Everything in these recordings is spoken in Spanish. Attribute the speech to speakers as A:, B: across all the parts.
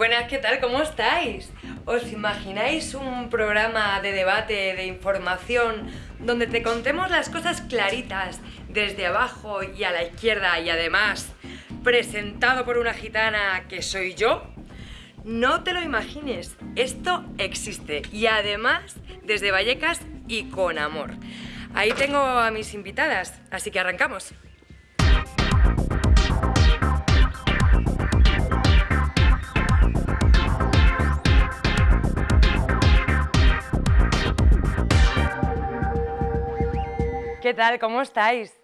A: Buenas, ¿qué tal? ¿Cómo estáis? ¿Os imagináis un programa de debate, de información, donde te contemos las cosas claritas, desde abajo y a la izquierda y además presentado por una gitana que soy yo? No te lo imagines, esto existe y además desde Vallecas y con amor. Ahí tengo a mis invitadas, así que arrancamos. ¿Qué tal? ¿Cómo estáis?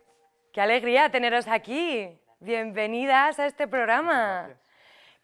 A: Qué alegría teneros aquí. Bienvenidas a este programa.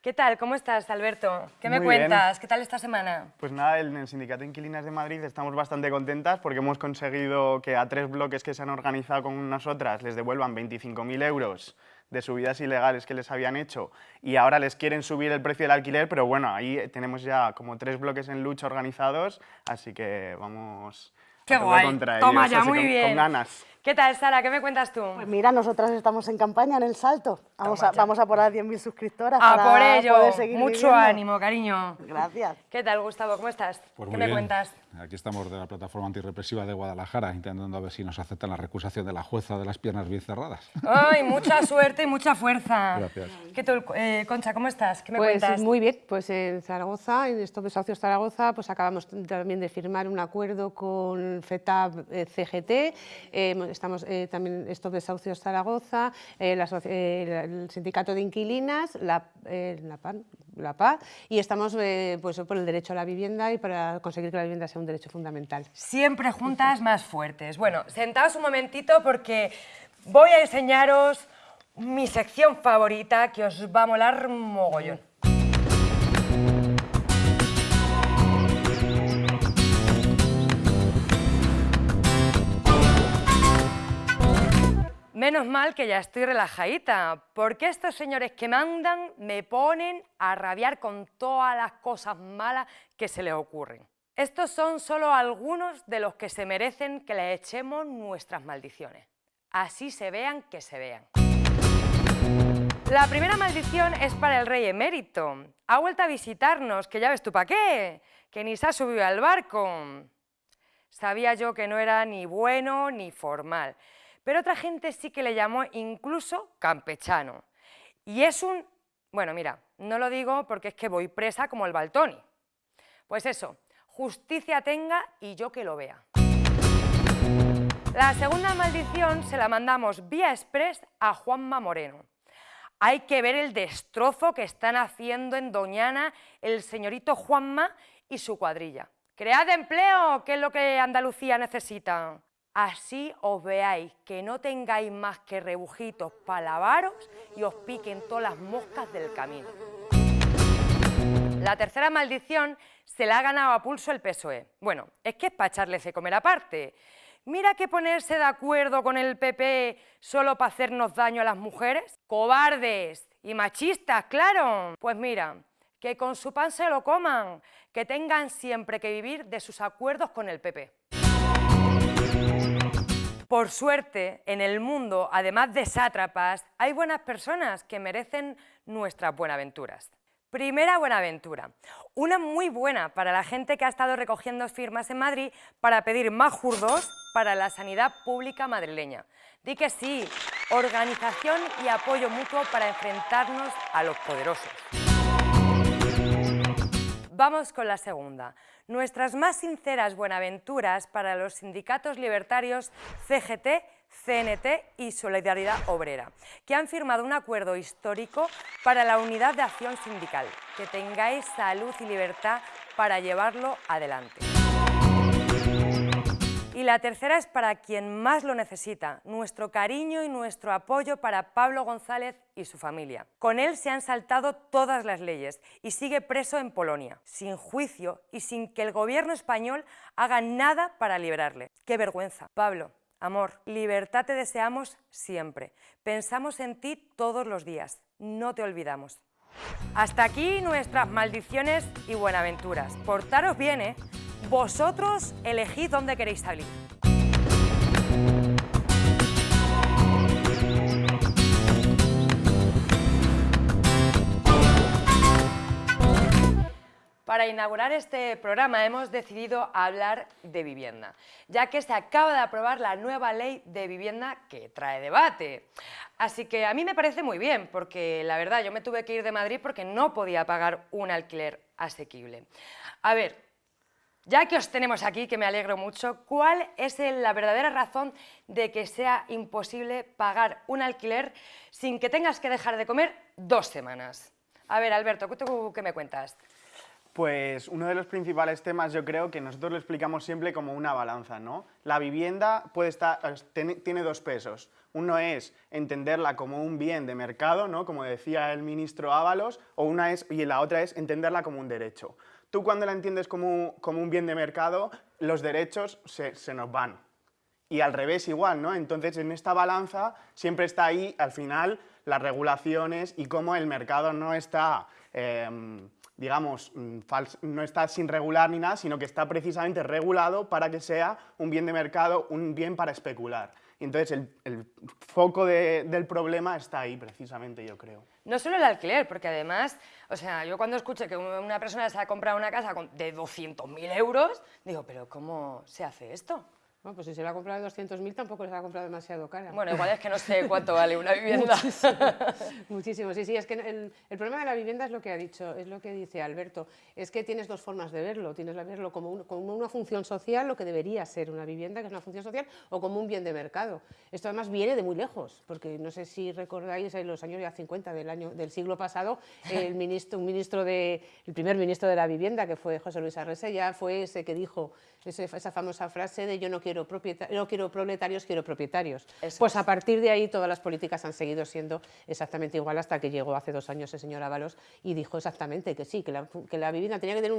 A: ¿Qué tal? ¿Cómo estás, Alberto? ¿Qué me
B: Muy
A: cuentas?
B: bien.
A: ¿Qué tal esta semana?
B: Pues nada, en el Sindicato de Inquilinas de Madrid estamos bastante contentas porque hemos conseguido que a tres bloques que se han organizado con nosotras les devuelvan 25.000 euros de subidas ilegales que les habían hecho y ahora les quieren subir el precio del alquiler, pero bueno, ahí tenemos ya como tres bloques en lucha organizados, así que vamos
A: ¡Qué guay!
B: contra
A: Toma
B: ellos,
A: ya, muy
B: con-
A: bien.
B: Con ganas.
A: ¿Qué tal, Sara? ¿Qué me cuentas tú?
C: Pues mira, nosotras estamos en campaña en el salto. Vamos, a, vamos a por las 10.000 suscriptoras
A: A
C: para
A: por ello,
C: poder seguir
A: mucho
C: viviendo.
A: ánimo, cariño.
C: Gracias.
A: ¿Qué tal, Gustavo? ¿Cómo estás?
D: Pues
A: ¿Qué
D: muy
A: me
D: bien.
A: cuentas?
D: Aquí estamos de la plataforma antirrepresiva de Guadalajara, intentando a ver si nos aceptan la recusación de la jueza de las piernas bien cerradas.
A: ¡Ay, mucha suerte y mucha fuerza!
D: Gracias.
A: ¿Qué tal, eh, Concha? ¿Cómo estás? ¿Qué me
E: Pues
A: cuentas?
E: muy bien, pues en Zaragoza, en Stop Desahucios Zaragoza, pues acabamos también de firmar un acuerdo con FETAB eh, CGT, eh, estamos eh, también Stop Desahucios Zaragoza, eh, la eh, el Sindicato de Inquilinas, la, la, PAN, la PA, y estamos pues, por el derecho a la vivienda y para conseguir que la vivienda sea un derecho fundamental.
A: Siempre juntas más fuertes. Bueno, sentaos un momentito porque voy a enseñaros mi sección favorita que os va a molar mogollón. Menos mal que ya estoy relajadita, porque estos señores que mandan me ponen a rabiar con todas las cosas malas que se les ocurren. Estos son solo algunos de los que se merecen que les echemos nuestras maldiciones. Así se vean que se vean. La primera maldición es para el rey emérito. Ha vuelto a visitarnos, que ya ves tú para qué, que ni se ha subido al barco. Sabía yo que no era ni bueno ni formal, pero otra gente sí que le llamó incluso campechano. Y es un... Bueno, mira, no lo digo porque es que voy presa como el Baltoni. Pues eso, justicia tenga y yo que lo vea. La segunda maldición se la mandamos vía express a Juanma Moreno. Hay que ver el destrozo que están haciendo en Doñana el señorito Juanma y su cuadrilla. Cread empleo, que es lo que Andalucía necesita. Así os veáis que no tengáis más que rebujitos para lavaros y os piquen todas las moscas del camino. La tercera maldición se la ha ganado a pulso el PSOE. Bueno, es que es para echarles de comer aparte. Mira que ponerse de acuerdo con el PP solo para hacernos daño a las mujeres. Cobardes y machistas, claro. Pues mira, que con su pan se lo coman, que tengan siempre que vivir de sus acuerdos con el PP. Por suerte, en el mundo, además de sátrapas, hay buenas personas que merecen nuestras buenaventuras. Primera buenaventura, una muy buena para la gente que ha estado recogiendo firmas en Madrid para pedir más jurdos para la sanidad pública madrileña. Di que sí, organización y apoyo mutuo para enfrentarnos a los poderosos. Vamos con la segunda. Nuestras más sinceras buenaventuras para los sindicatos libertarios CGT, CNT y Solidaridad Obrera, que han firmado un acuerdo histórico para la unidad de acción sindical. Que tengáis salud y libertad para llevarlo adelante. Y la tercera es para quien más lo necesita, nuestro cariño y nuestro apoyo para Pablo González y su familia. Con él se han saltado todas las leyes y sigue preso en Polonia, sin juicio y sin que el gobierno español haga nada para liberarle. ¡Qué vergüenza! Pablo, amor, libertad te deseamos siempre. Pensamos en ti todos los días, no te olvidamos. Hasta aquí nuestras maldiciones y buenaventuras. Portaros bien, ¿eh? Vosotros elegid dónde queréis salir. Para inaugurar este programa hemos decidido hablar de vivienda, ya que se acaba de aprobar la nueva ley de vivienda que trae debate. Así que a mí me parece muy bien, porque la verdad yo me tuve que ir de Madrid porque no podía pagar un alquiler asequible. A ver, ya que os tenemos aquí, que me alegro mucho, ¿cuál es la verdadera razón de que sea imposible pagar un alquiler sin que tengas que dejar de comer dos semanas? A ver, Alberto, ¿tú qué me cuentas?
B: Pues uno de los principales temas yo creo que nosotros lo explicamos siempre como una balanza, ¿no? La vivienda puede estar, tiene dos pesos. Uno es entenderla como un bien de mercado, ¿no? como decía el ministro Ábalos, o una es, y la otra es entenderla como un derecho. Tú cuando la entiendes como, un bien de mercado, los derechos se, nos van. Y al revés igual, ¿no? Entonces en esta balanza siempre está ahí, al final, las regulaciones y cómo el mercado no está... Em, digamos, mm, no está sin regular ni nada, sino que está precisamente regulado para que sea un bien de mercado, un bien para especular. entonces el, foco del problema está ahí precisamente, yo creo.
A: No solo el alquiler, porque además, o sea, yo cuando escucho que una persona se ha comprado una casa de 200.000 euros, digo, pero ¿cómo se hace esto?
E: Bueno, pues si se la ha comprado de 200.000 tampoco se la ha comprado demasiado cara.
A: Bueno, igual es que no sé cuánto vale una vivienda.
E: Muchísimo, sí, sí, es que el, problema de la vivienda es lo que ha dicho, es lo que dice Alberto, es que tienes dos formas de verlo, tienes que verlo como, como, una función social, lo que debería ser una vivienda, que es una función social, o como un bien de mercado. Esto además viene de muy lejos, porque no sé si recordáis en los años ya 50 del, año, del siglo pasado, el, ministro, un ministro de, el primer ministro de la vivienda, que fue José Luis Arresella, fue ese que dijo esa famosa frase de yo no quiero, no quiero proletarios, quiero propietarios. pues a partir de ahí todas las políticas han seguido siendo exactamente igual hasta que llegó hace dos años el señor Ábalos y dijo exactamente que sí, que la, vivienda tenía que tener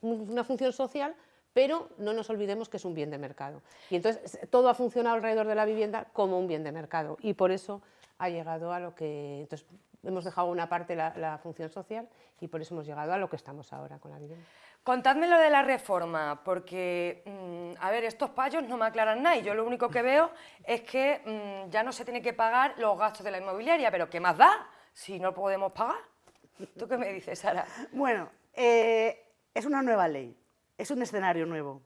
E: una función social pero no nos olvidemos que es un bien de mercado. Y entonces todo ha funcionado alrededor de la vivienda como un bien de mercado y por eso ha llegado a lo que... Entonces, hemos dejado una parte la, la función social y por eso hemos llegado a lo que estamos ahora con la vivienda.
A: Contadme lo de la reforma, porque, mm, a ver, estos payos no me aclaran nada y yo lo único que veo es que mm, ya no se tiene que pagar los gastos de la inmobiliaria, pero ¿qué más da si no podemos pagar? ¿Tú qué me dices, Sara?
C: Bueno, eh, es una nueva ley, es un escenario nuevo,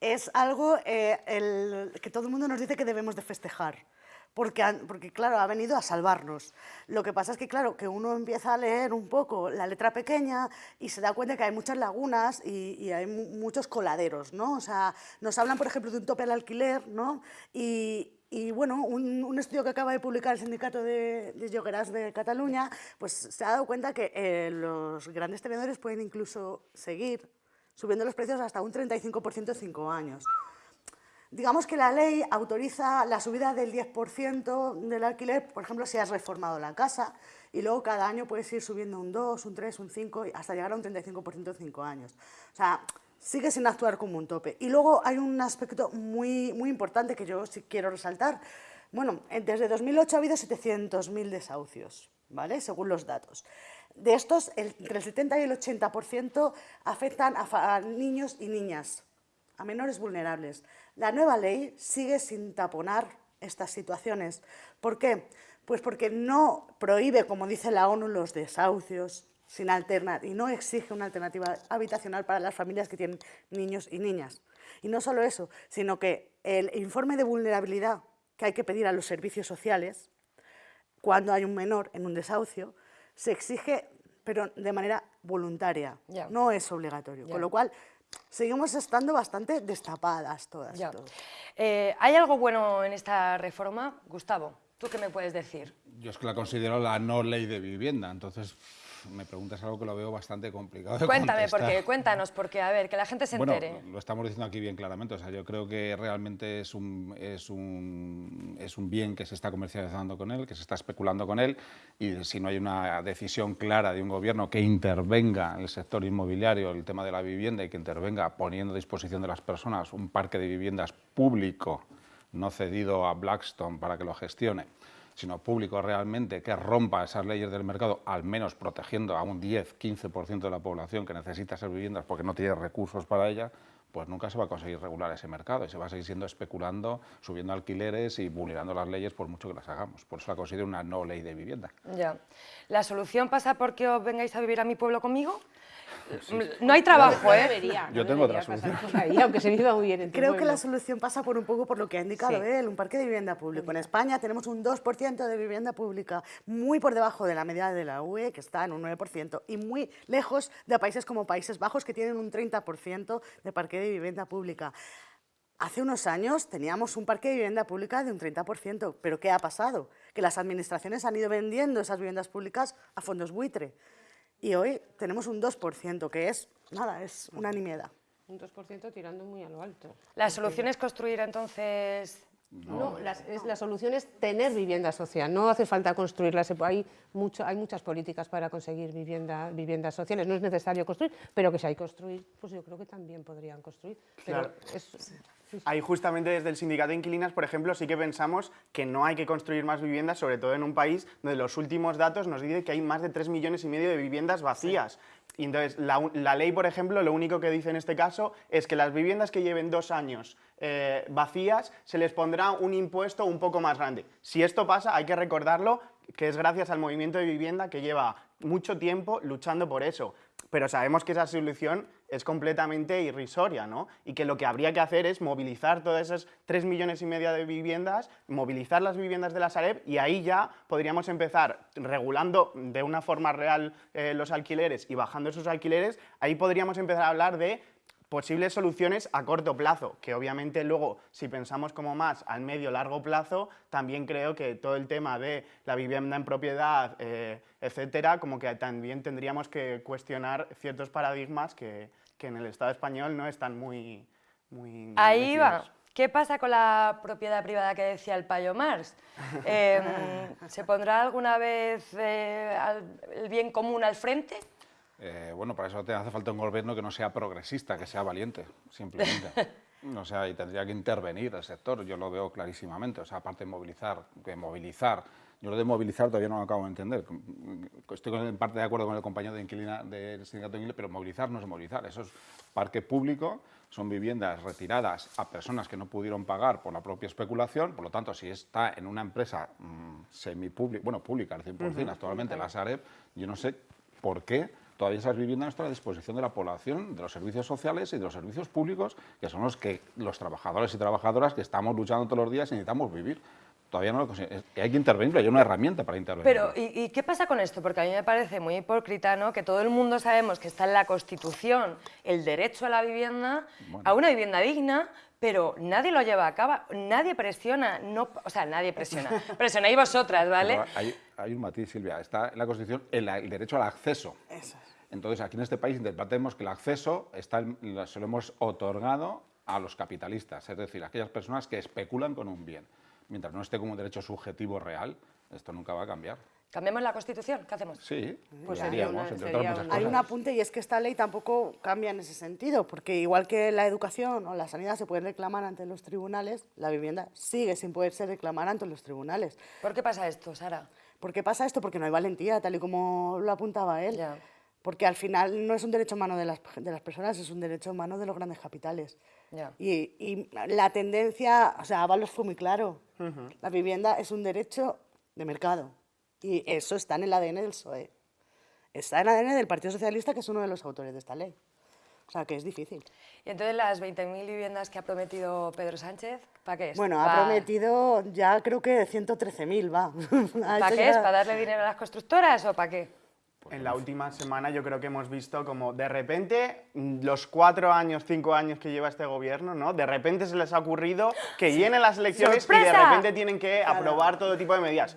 C: es algo eh, que todo el mundo nos dice que debemos de festejar porque, porque, claro, ha venido a salvarnos. Lo que pasa es que, claro, que uno empieza a leer un poco la letra pequeña y se da cuenta que hay muchas lagunas y, hay muchos coladeros, ¿no? O sea, nos hablan, por ejemplo, de un tope al alquiler, ¿no? Y, y bueno, un, estudio que acaba de publicar el Sindicato de, de de Cataluña, pues se ha dado cuenta que eh, los grandes tenedores pueden incluso seguir subiendo los precios hasta un 35% en cinco años. Digamos que la ley autoriza la subida del 10% del alquiler, por ejemplo, si has reformado la casa, y luego cada año puedes ir subiendo un 2, un 3, un 5, hasta llegar a un 35% en 5 años. O sea, sigue sin actuar como un tope. Y luego hay un aspecto muy, muy importante que yo sí quiero resaltar. Bueno, desde 2008 ha habido 700.000 desahucios, ¿vale? Según los datos. De estos, entre el 70 y el 80% afectan a niños y niñas, a menores vulnerables. La nueva ley sigue sin taponar estas situaciones. ¿Por qué? Pues porque no prohíbe, como dice la ONU, los desahucios sin alternar y no exige una alternativa habitacional para las familias que tienen niños y niñas. Y no solo eso, sino que el informe de vulnerabilidad que hay que pedir a los servicios sociales cuando hay un menor en un desahucio se exige, pero de manera voluntaria, no es obligatorio. Con lo cual, seguimos estando bastante destapadas todas.
A: Eh, ¿Hay algo bueno en esta reforma? Gustavo, ¿tú qué me puedes decir?
D: Yo es que la considero la no ley de vivienda, entonces me preguntas algo que lo veo bastante complicado de
A: Cuéntame, porque, cuéntanos, porque a ver, que la gente se entere.
D: Bueno, lo estamos diciendo aquí bien claramente, o sea, yo creo que realmente es un, es un, es un bien que se está comercializando con él, que se está especulando con él, y si no hay una decisión clara de un gobierno que intervenga en el sector inmobiliario, el tema de la vivienda, y que intervenga poniendo a disposición de las personas un parque de viviendas público, no cedido a Blackstone para que lo gestione, sino público realmente que rompa esas leyes del mercado, al menos protegiendo a un 10-15% de la población que necesita esas viviendas porque no tiene recursos para ellas, pues nunca se va a conseguir regular ese mercado y se va a seguir siendo especulando, subiendo alquileres y vulnerando las leyes por mucho que las hagamos. Por eso la considero una no ley de vivienda.
A: Ya. ¿La solución pasa porque os vengáis a vivir a mi pueblo conmigo? No hay trabajo,
E: No
A: ¿eh?
E: debería, no
D: Yo tengo otra solución.
E: ahí, aunque se viva muy bien en
C: Creo que la solución pasa por un poco por lo que ha indicado
E: Sí.
C: él, un parque de vivienda público. En España tenemos un 2% de vivienda pública, muy por debajo de la media de la UE, que está en un 9%, y muy lejos de países como Países Bajos, que tienen un 30% de parque de vivienda pública. Hace unos años teníamos un parque de vivienda pública de un 30%, pero ¿qué ha pasado? Que las administraciones han ido vendiendo esas viviendas públicas a fondos buitre. Y hoy tenemos un 2%, que es, nada, es una nimiedad.
E: Un 2% tirando muy a lo alto.
A: La solución es construir entonces...
E: No, es- la solución es tener vivienda social, no hace falta construirla. se pu- Hay, mucho, hay muchas políticas para conseguir vivienda, viviendas sociales, no es necesario construir, pero que si hay que construir, pues yo creo que también podrían construir. Pero es-.
B: Ahí justamente desde el sindicato de inquilinas, por ejemplo, sí que pensamos que no hay que construir más viviendas, sobre todo en un país donde los últimos datos nos dicen que hay más de 3 millones y medio de viviendas vacías. Y entonces, la, la ley, por ejemplo, lo único que dice en este caso es que las viviendas que lleven dos años eh, vacías se les pondrá un impuesto un poco más grande. Si esto pasa, hay que recordarlo que es gracias al movimiento de vivienda que lleva mucho tiempo luchando por eso. Pero sabemos que esa solución es completamente irrisoria, ¿no? Y que lo que habría que hacer es movilizar todas esas 3 millones y media de viviendas, movilizar las viviendas de la Sareb y ahí ya podríamos empezar regulando de una forma real eh, los alquileres y bajando esos alquileres, ahí podríamos empezar a hablar de posibles soluciones a corto plazo, que obviamente luego, si pensamos como más al medio largo plazo, también creo que todo el tema de la vivienda en propiedad, eh, etcétera, como que también tendríamos que cuestionar ciertos paradigmas que, que en el Estado español no están muy... muy
A: Ahí va. ¿Qué pasa con la propiedad privada que decía el payo Marx? Em, ¿Se pondrá alguna vez eh, al- el bien común al frente?
D: Eh, bueno, para eso te hace falta un gobierno que no sea progresista, que sea valiente, simplemente. O sea, y tendría que intervenir el sector, yo lo veo clarísimamente. O sea, aparte de movilizar, que movilizar, yo lo de movilizar todavía no lo acabo de entender. Estoy en parte de acuerdo con el compañero de inquilina del sindicato de inquilinos, pero movilizar no es movilizar, eso es parque público, son viviendas retiradas a personas que no pudieron pagar por la propia especulación, por lo tanto, si está en una empresa mm, semipública, bueno, pública al 100% actualmente, la Sareb, yo no sé por qué todavía esas viviendas están a disposición de la población, de los servicios sociales y de los servicios públicos, que son los que los trabajadores y trabajadoras que estamos luchando todos los días y necesitamos vivir. Todavía no lo es- Hay que intervenir, hay una herramienta para intervenir.
A: Pero, ¿y, y qué pasa con esto? Porque a mí me parece muy hipócrita, ¿no? Que todo el mundo sabemos que está en la Constitución el derecho a la vivienda,
D: Bueno.
A: a una vivienda digna, pero nadie lo lleva a cabo, nadie presiona, no, o sea, nadie presiona. Presionáis vosotras, ¿vale?
D: Hay, hay un matiz, Silvia. Está en la Constitución el, el derecho al acceso.
C: Eso es.
D: Entonces, aquí en este país interpretemos que el acceso está, se lo hemos otorgado a los capitalistas, es decir, a aquellas personas que especulan con un bien. Mientras no esté como un derecho subjetivo real, esto nunca va a cambiar.
A: ¿Cambiamos la Constitución? ¿Qué hacemos?
D: Sí,
E: Pues
D: lo
E: sería
D: haríamos,
E: una-
D: entre
E: sería
D: otras muchas
E: una-
C: Hay un apunte y es que esta ley tampoco cambia en ese sentido, porque igual que la educación o la sanidad se pueden reclamar ante los tribunales, la vivienda sigue sin poder ser reclamada ante los tribunales.
A: ¿Por qué pasa esto, Sara?
C: ¿Por qué pasa esto? Porque no hay valentía, tal y como lo apuntaba él.
A: Ya.
C: Porque al final no es un derecho humano de las, de las personas, es un derecho humano de los grandes capitales.
A: Ya.
C: Y, y la tendencia, o sea, Ábalos fue muy claro. La vivienda es un derecho de mercado. Y eso está en el ADN del PSOE. Está en el ADN del Partido Socialista, que es uno de los autores de esta ley. O sea, que es difícil.
A: Y entonces las 20.000 viviendas que ha prometido Pedro Sánchez, ¿para qué es?
C: Bueno, ha
A: Pa-
C: prometido ya creo que 113.000, va. Ha
A: ¿Para qué es? ¿Para darle dinero a las constructoras o para qué?
B: En la última semana yo creo que hemos visto como de repente mm, los cuatro años, cinco años que lleva este gobierno, ¿no? De repente se les ha ocurrido que vienen las elecciones y de repente tienen que aprobar todo tipo de medidas.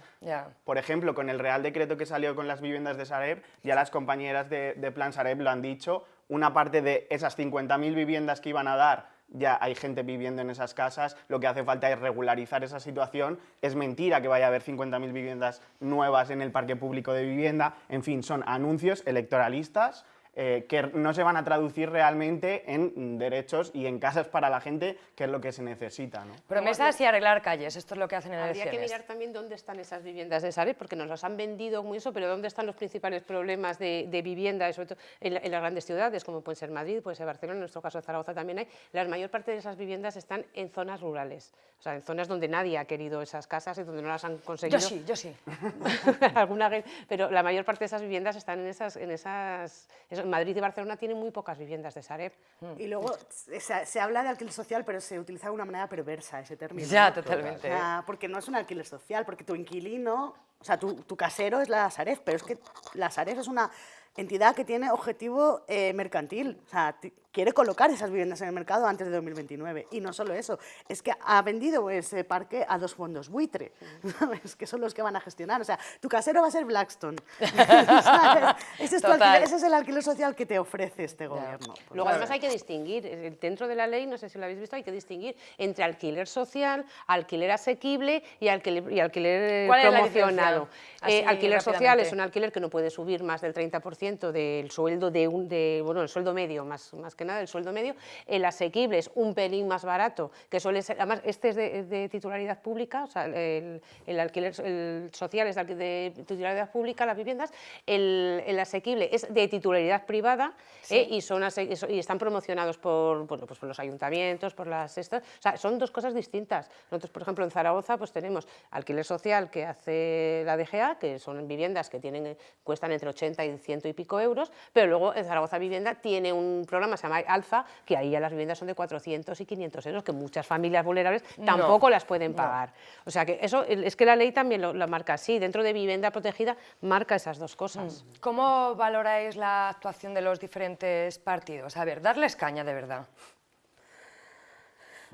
B: Por ejemplo, con el Real Decreto que salió con las viviendas de Sareb, ya las compañeras de, de Plan Sareb lo han dicho, una parte de esas 50.000 viviendas que iban a dar, ya hay gente viviendo en esas casas, lo que hace falta es regularizar esa situación. Es mentira que vaya a haber 50.000 viviendas nuevas en el parque público de vivienda. En fin, son anuncios electoralistas eh, que no se van a traducir realmente en derechos y en casas para la gente, que es lo que se necesita. ¿no?
A: Promesas y arreglar calles, esto es lo que hacen en
E: Habría que mirar también dónde están esas viviendas de Sareb, porque nos las han vendido muy eso, pero dónde están los principales problemas de, de vivienda, sobre todo en, la- en las grandes ciudades, como pueden ser Madrid, puede ser Barcelona, en nuestro caso Zaragoza también hay. La mayor parte de esas viviendas están en zonas rurales, o sea, en zonas donde nadie ha querido esas casas y donde no las han conseguido.
A: Yo sí, yo sí.
E: alguna vez, pero la mayor parte de esas viviendas están en esas, en esas, eso, Madrid y Barcelona tienen muy pocas viviendas de Sareb.
C: Y luego se, se habla de alquiler social, pero se utiliza de una manera perversa ese término.
A: Ya,
C: ¿no?
A: totalmente.
C: O sea, porque no es un alquiler social, porque tu inquilino, o sea, tu, tu casero es la Sareb, pero es que la Sareb es una entidad que tiene objetivo eh, mercantil. O sea, quiere colocar esas viviendas en el mercado antes de 2029. Y no solo eso, es que ha vendido ese parque a dos fondos buitre, ¿sabes? que son los que van a gestionar. O sea, tu casero va a ser Blackstone. ¿sabes? Ese, es tu
A: Total.
C: alquiler- ese es el alquiler social que te ofrece este gobierno. Pues
E: Luego además hay que distinguir, dentro de la ley, no sé si lo habéis visto, hay que distinguir entre alquiler social, alquiler asequible y alquiler, y alquiler eh,
A: ¿Cuál es la
E: promocionado. Eh, alquiler social es un alquiler que no puede subir más del 30% del sueldo de un, de, bueno, el sueldo medio, más, más que nada el sueldo medio. El asequible es un pelín más barato, que suele ser, además este es de, de titularidad pública, o sea, el, el alquiler el social es de titularidad pública, las viviendas, el, el asequible es de titularidad privada eh, y, son y están promocionados por, bueno, pues por los ayuntamientos, por las estas, o sea, son dos cosas distintas. Nosotros, por ejemplo, en Zaragoza pues tenemos alquiler social que hace la DGA, que son viviendas que tienen, cuestan entre 80 y 100 y pico euros, pero luego en Zaragoza Vivienda tiene un programa se llama Alfa, que ahí ya las viviendas son de 400 y 500 euros, que muchas familias vulnerables tampoco las pueden pagar. O sea que eso es que la ley también lo, lo marca así, dentro de vivienda protegida marca esas dos cosas.
A: ¿Cómo valoráis la actuación de los diferentes partidos? A ver, darles caña de verdad.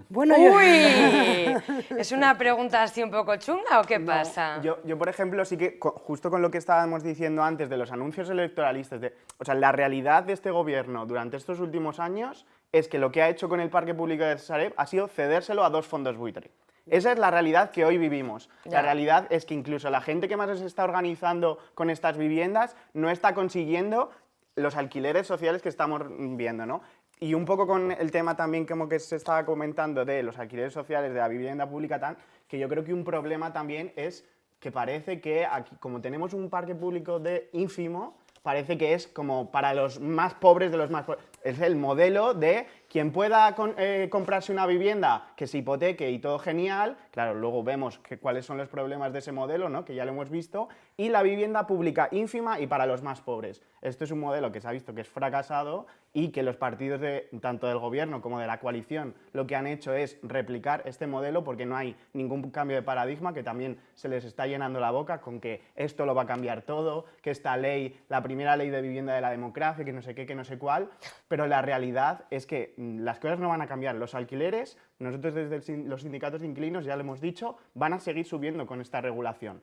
C: Bueno, yo-
A: ¡Uy! ¿Es una pregunta así un poco chunga o qué pasa?
B: Yo, yo, por ejemplo, sí que, justo con lo que estábamos diciendo antes de los anuncios electoralistas, de, o sea, la realidad de este gobierno durante estos últimos años es que lo que ha hecho con el parque público de Sareb ha sido cedérselo a dos fondos buitre. Esa es la realidad que hoy vivimos.
A: Ya.
B: La realidad es que incluso la gente que más se está organizando con estas viviendas no está consiguiendo los alquileres sociales que estamos viendo, ¿no? Y un poco con el tema también como que se estaba comentando de los alquileres sociales de la vivienda pública, tan, que yo creo que un problema también es que parece que aquí, como tenemos un parque público de ínfimo, parece que es como para los más pobres de los más pobres. Es el modelo de quien pueda con- eh, comprarse una vivienda que se hipoteque y todo genial, claro, luego vemos que, cuáles son los problemas de ese modelo, ¿no? que ya lo hemos visto, y la vivienda pública ínfima y para los más pobres. Esto es un modelo que se ha visto que es fracasado y que los partidos de, tanto del gobierno como de la coalición lo que han hecho es replicar este modelo porque no hay ningún cambio de paradigma, que también se les está llenando la boca con que esto lo va a cambiar todo, que esta ley, la primera ley de vivienda de la democracia, que no sé qué, que no sé cuál, pero la realidad es que mm, las cosas no van a cambiar. Los alquileres, nosotros desde los sindicatos de inquilinos, ya lo hemos dicho, van a seguir subiendo con esta regulación.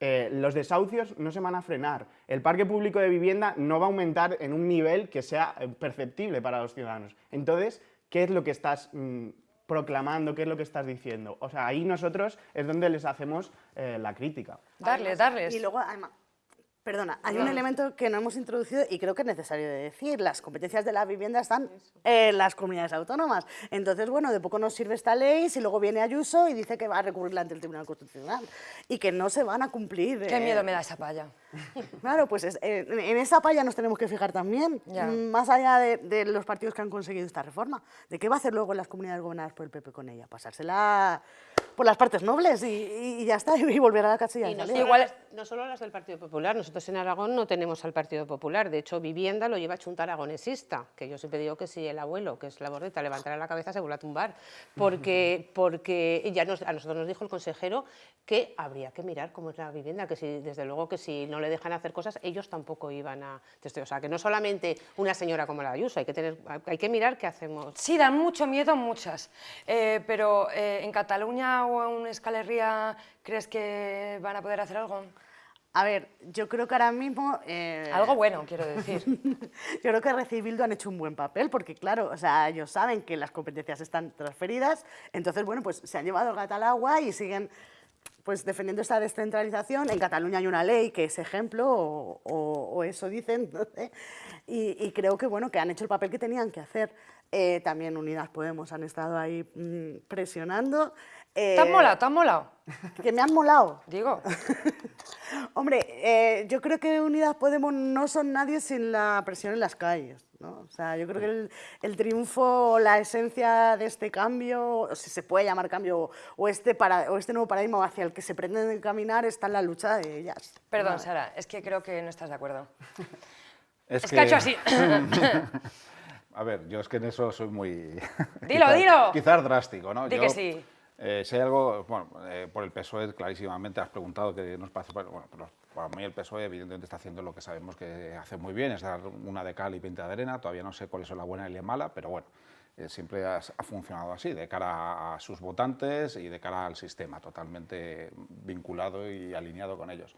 B: Eh, los desahucios no se van a frenar. El parque público de vivienda no va a aumentar en un nivel que sea eh, perceptible para los ciudadanos. Entonces, ¿qué es lo que estás mm, proclamando? ¿Qué es lo que estás diciendo? O sea, ahí nosotros es donde les hacemos eh, la crítica.
A: Darles, darles.
C: Y luego, además, perdona, hay un elemento que no hemos introducido y creo que es necesario de decir. Las competencias de la vivienda están en las comunidades autónomas. Entonces, bueno, de poco nos sirve esta ley si luego viene Ayuso y dice que va a recurrirla ante el Tribunal Constitucional y que no se van a cumplir.
A: Qué
C: eh,
A: miedo me da esa palla.
C: Claro, pues es- eh, en esa palla nos tenemos que fijar también,
A: Ya.
C: mm, más allá de, de los partidos que han conseguido esta reforma. ¿De qué va a hacer luego las comunidades gobernadas por el PP con ella? Pasársela por las partes nobles y, ya está, y volver a la casilla
E: Y
C: de
E: no solo,
A: Igual-
E: las, no solo las del Partido Popular, nosotros en Aragón no tenemos al Partido Popular, de hecho Vivienda lo lleva Chunta Aragonesista, que yo siempre digo que si el abuelo, que es la bordeta, levantara la cabeza se vuelve a tumbar, porque, porque ya nos- a nosotros nos dijo el consejero que habría que mirar cómo es la vivienda, que si, desde luego que si no le dejan hacer cosas, ellos tampoco iban a... O sea, que no solamente una señora como la Ayuso, hay que, tener, hay que mirar qué hacemos.
A: Sí, dan mucho miedo muchas. Eh, pero eh, en Cataluña o en Euskal Herria, ¿crees que van a poder hacer algo?
C: A ver, yo creo que ahora mismo... eh,
A: Algo bueno, quiero decir.
C: Yo creo que Bildu han hecho un buen papel, porque claro, o sea, ellos saben que las competencias están transferidas, entonces, bueno, pues se han llevado el gato al agua y siguen pues defendiendo esta descentralización. En Cataluña hay una ley que es ejemplo, o, o- o eso dicen, no y, y creo que, bueno, que han hecho el papel que tenían que hacer. Eh, también Unidas Podemos han estado ahí mm, presionando.
A: ¿Te has
C: Eh,
A: molado? ¿Te has molado?
C: Que me han molado.
A: Digo.
C: Hombre, eh, yo creo que Unidas Podemos no son nadie sin la presión en las calles. ¿no? O sea, yo creo que el, el triunfo, la esencia de este cambio, o si se puede llamar cambio, o este, para, o este nuevo paradigma hacia el que se pretende caminar, está en la lucha de ellas.
A: Perdón, Sara, es que creo que no estás de acuerdo. Es, que... ha hecho así.
D: A ver, yo es que en eso soy muy...
A: Dilo, dilo.
D: Quizás drástico, ¿no?
A: Di que sí.
D: Eh, si hay algo, bueno, eh, por el PSOE clarísimamente has preguntado que nos parece, bueno, para mí el PSOE evidentemente está haciendo lo que sabemos que hace muy bien, es dar una de cal y 20 de arena, todavía no sé cuál es la buena y la mala, pero bueno, eh, siempre ha, funcionado así, de cara a sus votantes y de cara al sistema, totalmente vinculado y alineado con ellos.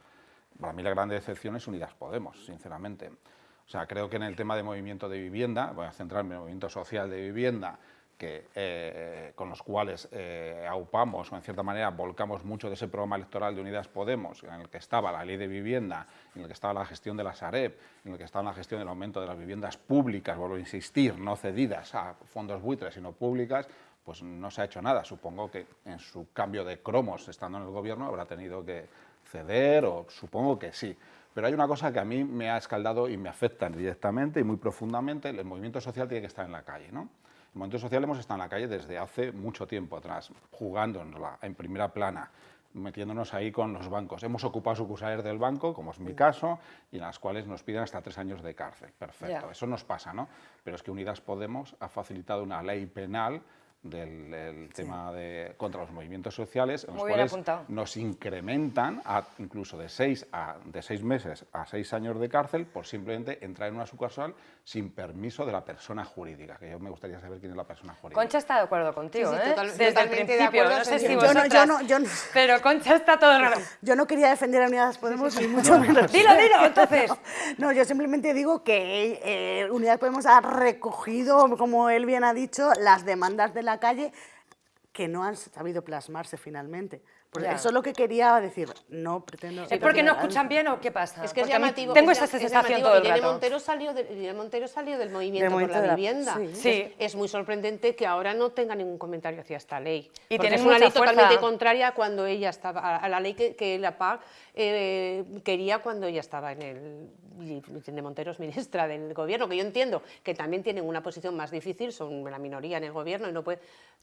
D: Para mí la gran decepción es Unidas Podemos, sinceramente. O sea, creo que en el tema de movimiento de vivienda, voy a centrarme en el movimiento social de vivienda, eh, con los cuales eh, aupamos o en cierta manera volcamos mucho de ese programa electoral de Unidas Podemos, en el que estaba la ley de vivienda, en el que estaba la gestión de la Sareb, en el que estaba la gestión del aumento de las viviendas públicas, vuelvo a insistir, no cedidas a fondos buitres, sino públicas, pues no se ha hecho nada. Supongo que en su cambio de cromos, estando en el gobierno, habrá tenido que ceder, o supongo que sí. Pero hay una cosa que a mí me ha escaldado y me afecta directamente y muy profundamente, el movimiento social tiene que estar en la calle. ¿no? El movimiento social hemos estado en la calle desde hace mucho tiempo atrás, jugando en primera plana, metiéndonos ahí con los bancos. Hemos ocupado sucursales del banco, como es mi caso, y en las cuales nos piden hasta tres años de cárcel. Perfecto, eso nos pasa, ¿no? Pero es que Unidas Podemos ha facilitado una ley penal del, tema de, contra los movimientos sociales, en los cuales nos incrementan a, incluso de seis, a, de seis meses a seis años de cárcel por simplemente entrar en una sucursal sin permiso de la persona jurídica, que yo me gustaría saber quién es la persona jurídica.
A: Concha está de acuerdo contigo, ¿eh?
E: Desde el principio, no sé si
C: yo, no, yo, no, yo no,
A: Pero Concha está todo raro.
C: Yo no quería defender a Unidas Podemos ni mucho menos.
A: dilo, dilo, entonces.
C: No, yo simplemente digo que eh, Unidas Podemos ha recogido, como él bien ha dicho, las demandas de la calle que no han sabido plasmarse finalmente. Eso es lo que quería decir. No pretendo.
A: ¿Es porque no escuchan bien o qué pasa?
E: Es que es llamativo.
A: Tengo esa sensación todo el rato.
E: Montero salió, de, Montero salió del movimiento por la, vivienda.
A: Sí.
E: Es, muy sorprendente que ahora no tenga ningún comentario hacia esta ley.
A: Y tiene
E: es una ley totalmente contraria cuando ella estaba a la ley que, la PAC eh, quería cuando ella estaba en el de Montero es ministra del gobierno, que yo entiendo que también tienen una posición más difícil, son la minoría en el gobierno y no puede...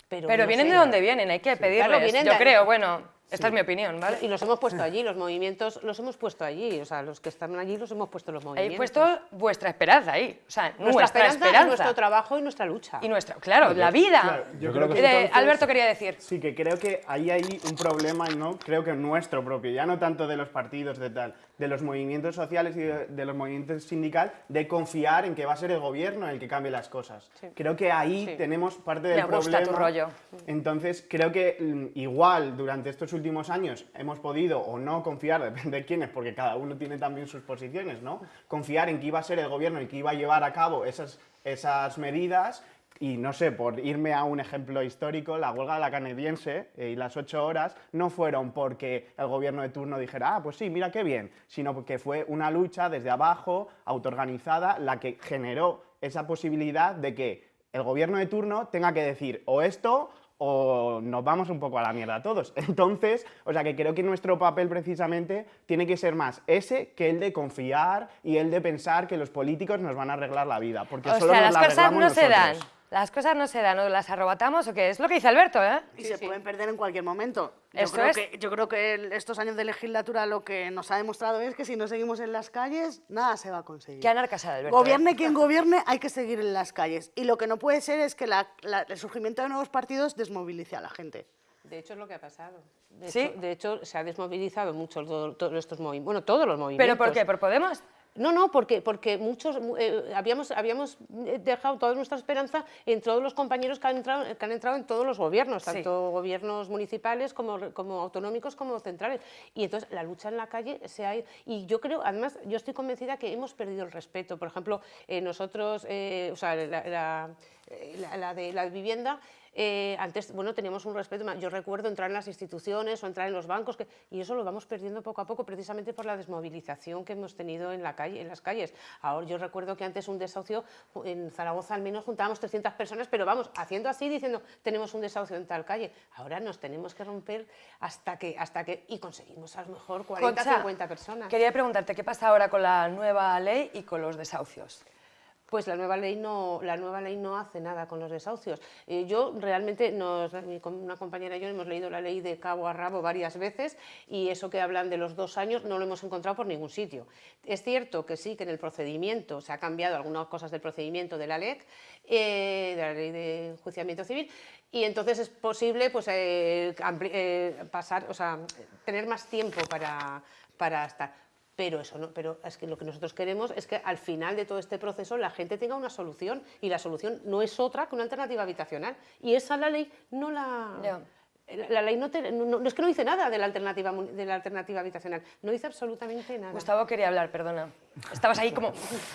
A: Pero, vienen de donde vienen, hay que pedirles, yo creo, bueno, esta es mi opinión, ¿vale?
E: Y los hemos puesto allí, los movimientos los hemos puesto allí, o sea, los que están allí los hemos puesto los movimientos.
A: He puesto vuestra esperanza ahí, o sea, nuestra,
E: esperanza, nuestro trabajo y nuestra lucha.
A: Y nuestra, claro, la vida.
B: yo creo que
A: Alberto quería decir.
B: Sí, que creo que ahí hay un problema, ¿no? Creo que nuestro propio, ya no tanto de los partidos, de tal, de los movimientos sociales y de, los movimientos sindicales, de confiar en que va a ser el gobierno el que cambie las cosas. Creo que ahí tenemos parte del
A: Me gusta
B: problema.
A: Tu rollo.
B: Entonces, creo que mm, igual durante estos últimos años hemos podido o no confiar, depende de quiénes, porque cada uno tiene también sus posiciones, ¿no? Confiar en que iba a ser el gobierno y que iba a llevar a cabo esas, esas medidas y no sé, por irme a un ejemplo histórico, la huelga de la canadiense eh, y las ocho horas no fueron porque el gobierno de turno dijera, ah, pues sí, mira qué bien, sino porque fue una lucha desde abajo, autoorganizada, la que generó esa posibilidad de que el gobierno de turno tenga que decir o esto o nos vamos un poco a la mierda todos. Entonces, o sea que creo que nuestro papel precisamente tiene que ser más ese que el de confiar y el de pensar que los políticos nos van a arreglar la vida, porque solo nos
A: las
B: la
A: cosas no
B: se
A: dan. Las cosas no se dan, o las arrobatamos o qué es lo que dice Alberto, ¿eh?
C: Y se pueden perder en cualquier momento. Yo creo, que, yo creo que estos años de legislatura lo que nos ha demostrado es que si no seguimos en las calles, nada se va a conseguir.
A: Qué anarcasa Alberto.
C: Gobierne
A: ¿eh?
C: quien gobierne, hay que seguir en las calles. Y lo que no puede ser es que el surgimiento de nuevos partidos desmovilice a la gente.
E: De hecho, es lo que ha pasado. De,
A: ¿Sí?
E: hecho, de hecho, se ha desmovilizado mucho todos estos movimientos. Bueno, todos los movimientos.
A: ¿Pero por qué? ¿Por Podemos?
E: No, no, porque, porque muchos eh, habíamos, habíamos dejado toda nuestra esperanza en todos los compañeros que han entrado, que han entrado en todos los gobiernos, tanto gobiernos municipales como, como autonómicos como centrales. Y entonces la lucha en la calle se ha ido. Y yo creo, además, yo estoy convencida que hemos perdido el respeto. Por ejemplo, eh, nosotros, eh, o sea, la, la, de la vivienda, eh, antes, bueno, teníamos un respeto, yo recuerdo entrar en las instituciones o entrar en los bancos, y eso lo vamos perdiendo poco a poco precisamente por la desmovilización que hemos tenido en, la calle, en las calles. Ahora, yo recuerdo que antes un desahucio, en Zaragoza al menos juntábamos 300 personas, pero vamos, haciendo así, diciendo, tenemos un desahucio en tal calle. Ahora nos tenemos que romper hasta que, hasta que y conseguimos a lo mejor 40, 50 personas.
A: Quería preguntarte, ¿qué pasa ahora con la nueva ley y con los desahucios?
E: Pues la nueva ley no, la nueva ley no hace nada con los desahucios. Eh, yo realmente, nos, una compañera y yo hemos leído la ley de cabo a rabo varias veces y eso que hablan de los dos años no lo hemos encontrado por ningún sitio. Es cierto que sí, que en el procedimiento se ha cambiado algunas cosas del procedimiento de la LEC, eh, de la ley de enjuiciamiento civil, y entonces es posible pues, eh, pasar, o sea, tener más tiempo para, para estar pero eso no, pero es que lo que nosotros queremos es que al final de todo este proceso la gente tenga una solución y la solución no es otra que una alternativa habitacional y esa la ley no la La ley no, es que no dice nada de la, alternativa, de la alternativa habitacional, no dice absolutamente nada.
A: Gustavo quería hablar, perdona. Estabas ahí como...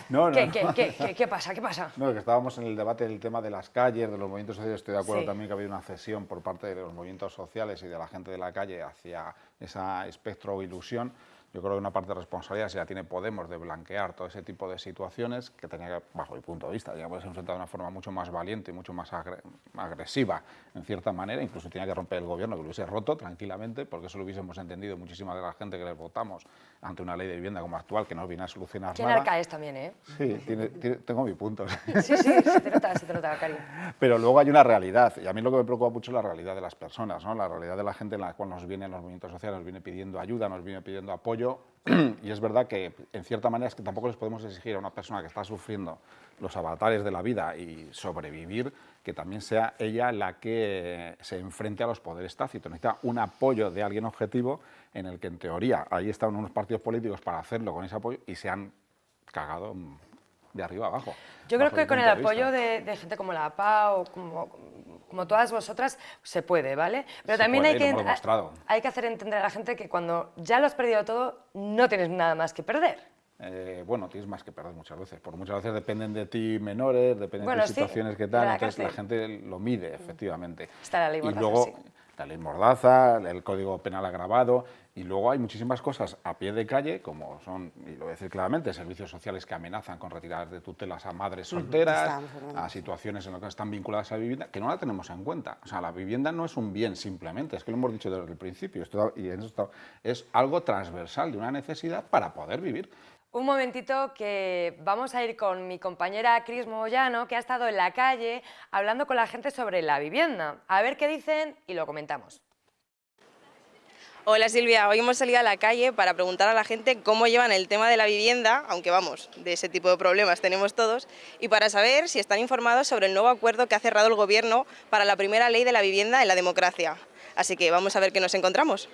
A: no, no, ¿Qué, Qué, qué, pasa? ¿Qué pasa?
D: No, que estábamos en el debate del tema de las calles, de los movimientos sociales. Estoy de acuerdo también que ha habido una cesión por parte de los movimientos sociales y de la gente de la calle hacia esa espectro o ilusión yo creo que una parte de responsabilidad si la tiene Podemos de blanquear todo ese tipo de situaciones que tenía que, bajo mi punto de vista, puede ser enfrentado de una forma mucho más valiente y mucho más agresiva, en cierta manera, incluso tenía que romper el gobierno, que lo hubiese roto tranquilamente, porque eso lo hubiésamos entendido muchísima de la gente que les votamos ante una ley de vivienda como actual, que no viene a solucionar
A: nada. Tiene también, ¿eh?
D: Sí, tengo mi punto.
A: Sí, sí, se te nota, se te nota, Cari.
D: Pero luego hay una realidad, y a mí lo que me preocupa mucho es la realidad de las personas, ¿no? la realidad de la gente en la cual nos vienen los movimientos sociales, nos viene pidiendo ayuda, nos viene pidiendo apoyo, y es verdad que en cierta manera es que tampoco les podemos exigir a una persona que está sufriendo los avatares de la vida y sobrevivir, que también sea ella la que se enfrente a los poderes tácitos. Necesita un apoyo de alguien objetivo en el que en teoría ahí están unos partidos políticos para hacerlo con ese apoyo y se han cagado de arriba abajo.
A: Yo creo que con el apoyo de, gente como la APA o como, como todas vosotras, se puede, ¿vale? Pero también hay, que, hay que hacer entender a la gente que cuando ya lo has perdido todo, no tienes nada más que perder.
D: Eh, bueno, tienes más que perder muchas veces, porque muchas veces dependen de ti menores, dependen de situaciones que tal, entonces la gente lo mide, efectivamente.
A: Está la ley
D: Mordaza, y luego, la ley Mordaza, el Código Penal agravado, y luego hay muchísimas cosas a pie de calle, como son, y lo voy a decir claramente, servicios sociales que amenazan con retirar de tutelas a madres solteras, a situaciones en las que están vinculadas a la vivienda, que no la tenemos en cuenta. O sea, la vivienda no es un bien simplemente, es que lo hemos dicho desde el principio, esto, y esto es algo transversal de una necesidad para poder vivir.
A: Un momentito que vamos a ir con mi compañera Cris Moyano, que ha estado en la calle hablando con la gente sobre la vivienda. A ver qué dicen y lo comentamos.
F: Hola Silvia, hoy hemos salido a la calle para preguntar a la gente cómo llevan el tema de la vivienda, aunque vamos, de ese tipo de problemas tenemos todos, y para saber si están informados sobre el nuevo acuerdo que ha cerrado el Gobierno para la primera ley de la vivienda en la democracia. Así que vamos a ver qué nos encontramos.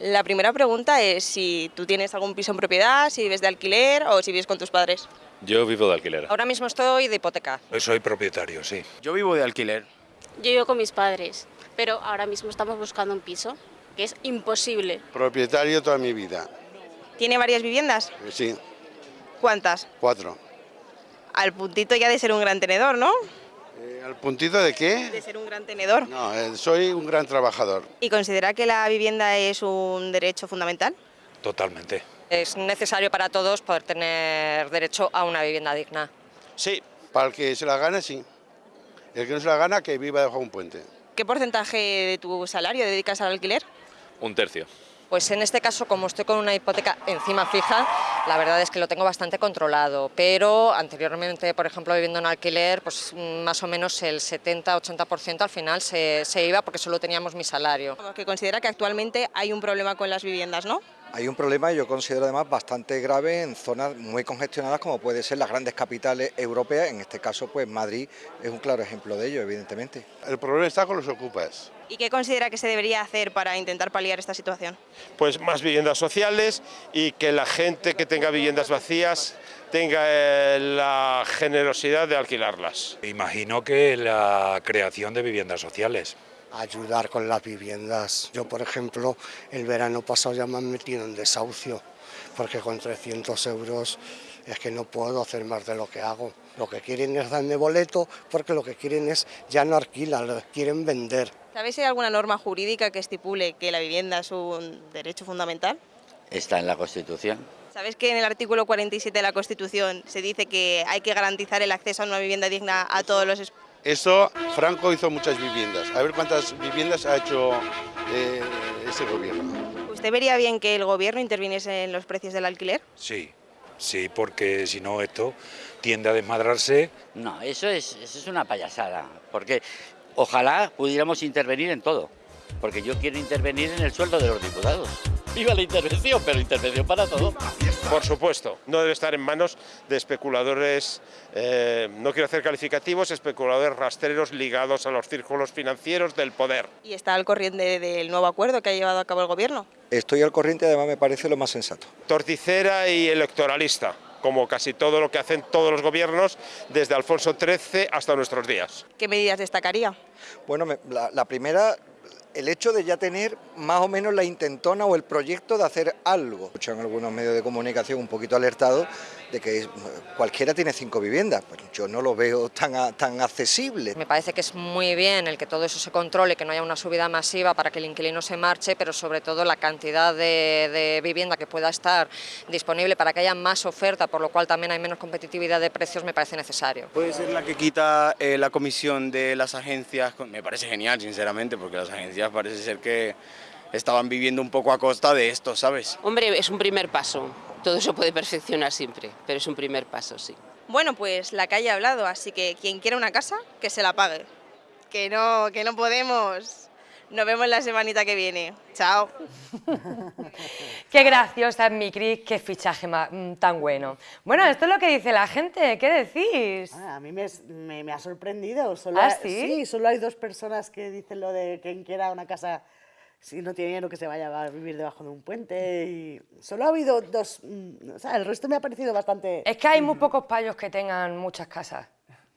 F: La primera pregunta es si tú tienes algún piso en propiedad, si vives de alquiler o si vives con tus padres.
G: Yo vivo de alquiler.
F: Ahora mismo estoy de hipoteca.
G: Soy propietario, sí.
H: Yo vivo de alquiler.
I: Yo vivo con mis padres, pero ahora mismo estamos buscando un piso que es imposible.
J: Propietario toda mi vida.
F: ¿Tiene varias viviendas?
J: Eh, sí.
F: ¿Cuántas?
J: Cuatro.
F: Al puntito ya de ser un gran tenedor, ¿no?
J: Eh, ¿Al puntito de qué?
F: De ser un gran tenedor.
J: No, eh, soy un gran trabajador.
F: ¿Y considera que la vivienda es un derecho fundamental?
G: Totalmente.
K: Es necesario para todos poder tener derecho a una vivienda digna.
J: Sí, para el que se la gane, sí. El que no se la gana, que viva debajo de un puente.
F: ¿Qué porcentaje de tu salario dedicas al alquiler?
G: Un tercio.
K: Pues en este caso, como estoy con una hipoteca encima fija, la verdad es que lo tengo bastante controlado, pero anteriormente, por ejemplo, viviendo en alquiler, pues más o menos el 70-80% al final se, se, iba porque solo teníamos mi salario.
F: Que considera que actualmente hay un problema con las viviendas, ¿no?
L: Hay un problema, yo considero además bastante grave en zonas muy congestionadas como puede ser las grandes capitales europeas, en este caso pues Madrid es un claro ejemplo de ello, evidentemente.
J: El problema está con los ocupas.
F: ¿Y qué considera que se debería hacer para intentar paliar esta situación?
M: Pues más viviendas sociales y que la gente que tenga viviendas vacías tenga eh, la generosidad de alquilarlas.
G: Imagino que la creación de viviendas sociales
N: ayudar con las viviendas. Yo, por ejemplo, el verano pasado ya me han metido en desahucio, porque con 300 euros es que no puedo hacer más de lo que hago. Lo que quieren es darme boleto, porque lo que quieren es ya no alquilar, quieren vender.
F: ¿Sabéis si hay alguna norma jurídica que estipule que la vivienda es un derecho fundamental?
O: Está en la Constitución.
F: ¿Sabes que en el artículo 47 de la Constitución se dice que hay que garantizar el acceso a una vivienda digna a todos los
J: eso, Franco hizo muchas viviendas. A ver cuántas viviendas ha hecho eh, ese gobierno.
F: ¿Usted vería bien que el gobierno interviniese en los precios del alquiler?
G: Sí, Sí, porque si no esto tiende a desmadrarse.
O: No, eso es, eso es una payasada, porque ojalá pudiéramos intervenir en todo, porque yo quiero intervenir en el sueldo de los diputados. Viva la intervención, pero intervención para todo.
M: Por supuesto, no debe estar en manos de especuladores, eh, no quiero hacer calificativos, especuladores rastreros ligados a los círculos financieros del poder.
F: ¿Y está al corriente del nuevo acuerdo que ha llevado a cabo el Gobierno?
L: Estoy al corriente, además me parece lo más sensato.
M: Torticera y electoralista, como casi todo lo que hacen todos los gobiernos desde Alfonso XIII hasta nuestros días.
F: ¿Qué medidas destacaría?
L: Bueno, la, la primera, el hecho de ya tener más o menos la intentona o el proyecto de hacer algo. Escucho en algunos medios de comunicación un poquito alertado de que cualquiera tiene cinco viviendas. Pues yo no lo veo tan, a- tan accesible.
K: Me parece que es muy bien el que todo eso se controle, que no haya una subida masiva para que el inquilino se marche, pero sobre todo la cantidad de, de vivienda que pueda estar disponible para que haya más oferta, por lo cual también hay menos competitividad de precios, me parece necesario.
H: Puede ser la que quita eh, la comisión de las agencias. Me parece genial, sinceramente, porque las agencias parece ser que estaban viviendo un poco a costa de esto, ¿sabes?
P: Hombre, es un primer paso. Todo se puede perfeccionar siempre, pero es un primer paso, sí.
F: Bueno, pues la calle ha hablado, así que quien quiera una casa, que se la pague. Que no, que no podemos. Nos vemos la semanita que viene. Chao.
A: Qué graciosa es mi Cris, qué fichaje mm, tan bueno. Bueno, esto es lo que dice la gente, ¿qué decís?
C: Ah, a mí me, me- me ha sorprendido. Solo
A: ¿Ah,
C: hay-
A: sí?
C: solo hay dos personas que dicen lo de quien quiera una casa si no tiene dinero que se vaya a vivir debajo de un puente. Y solo ha habido dos. mm, O sea, el resto me ha parecido bastante.
A: Es que hay muy pocos payos que tengan muchas casas.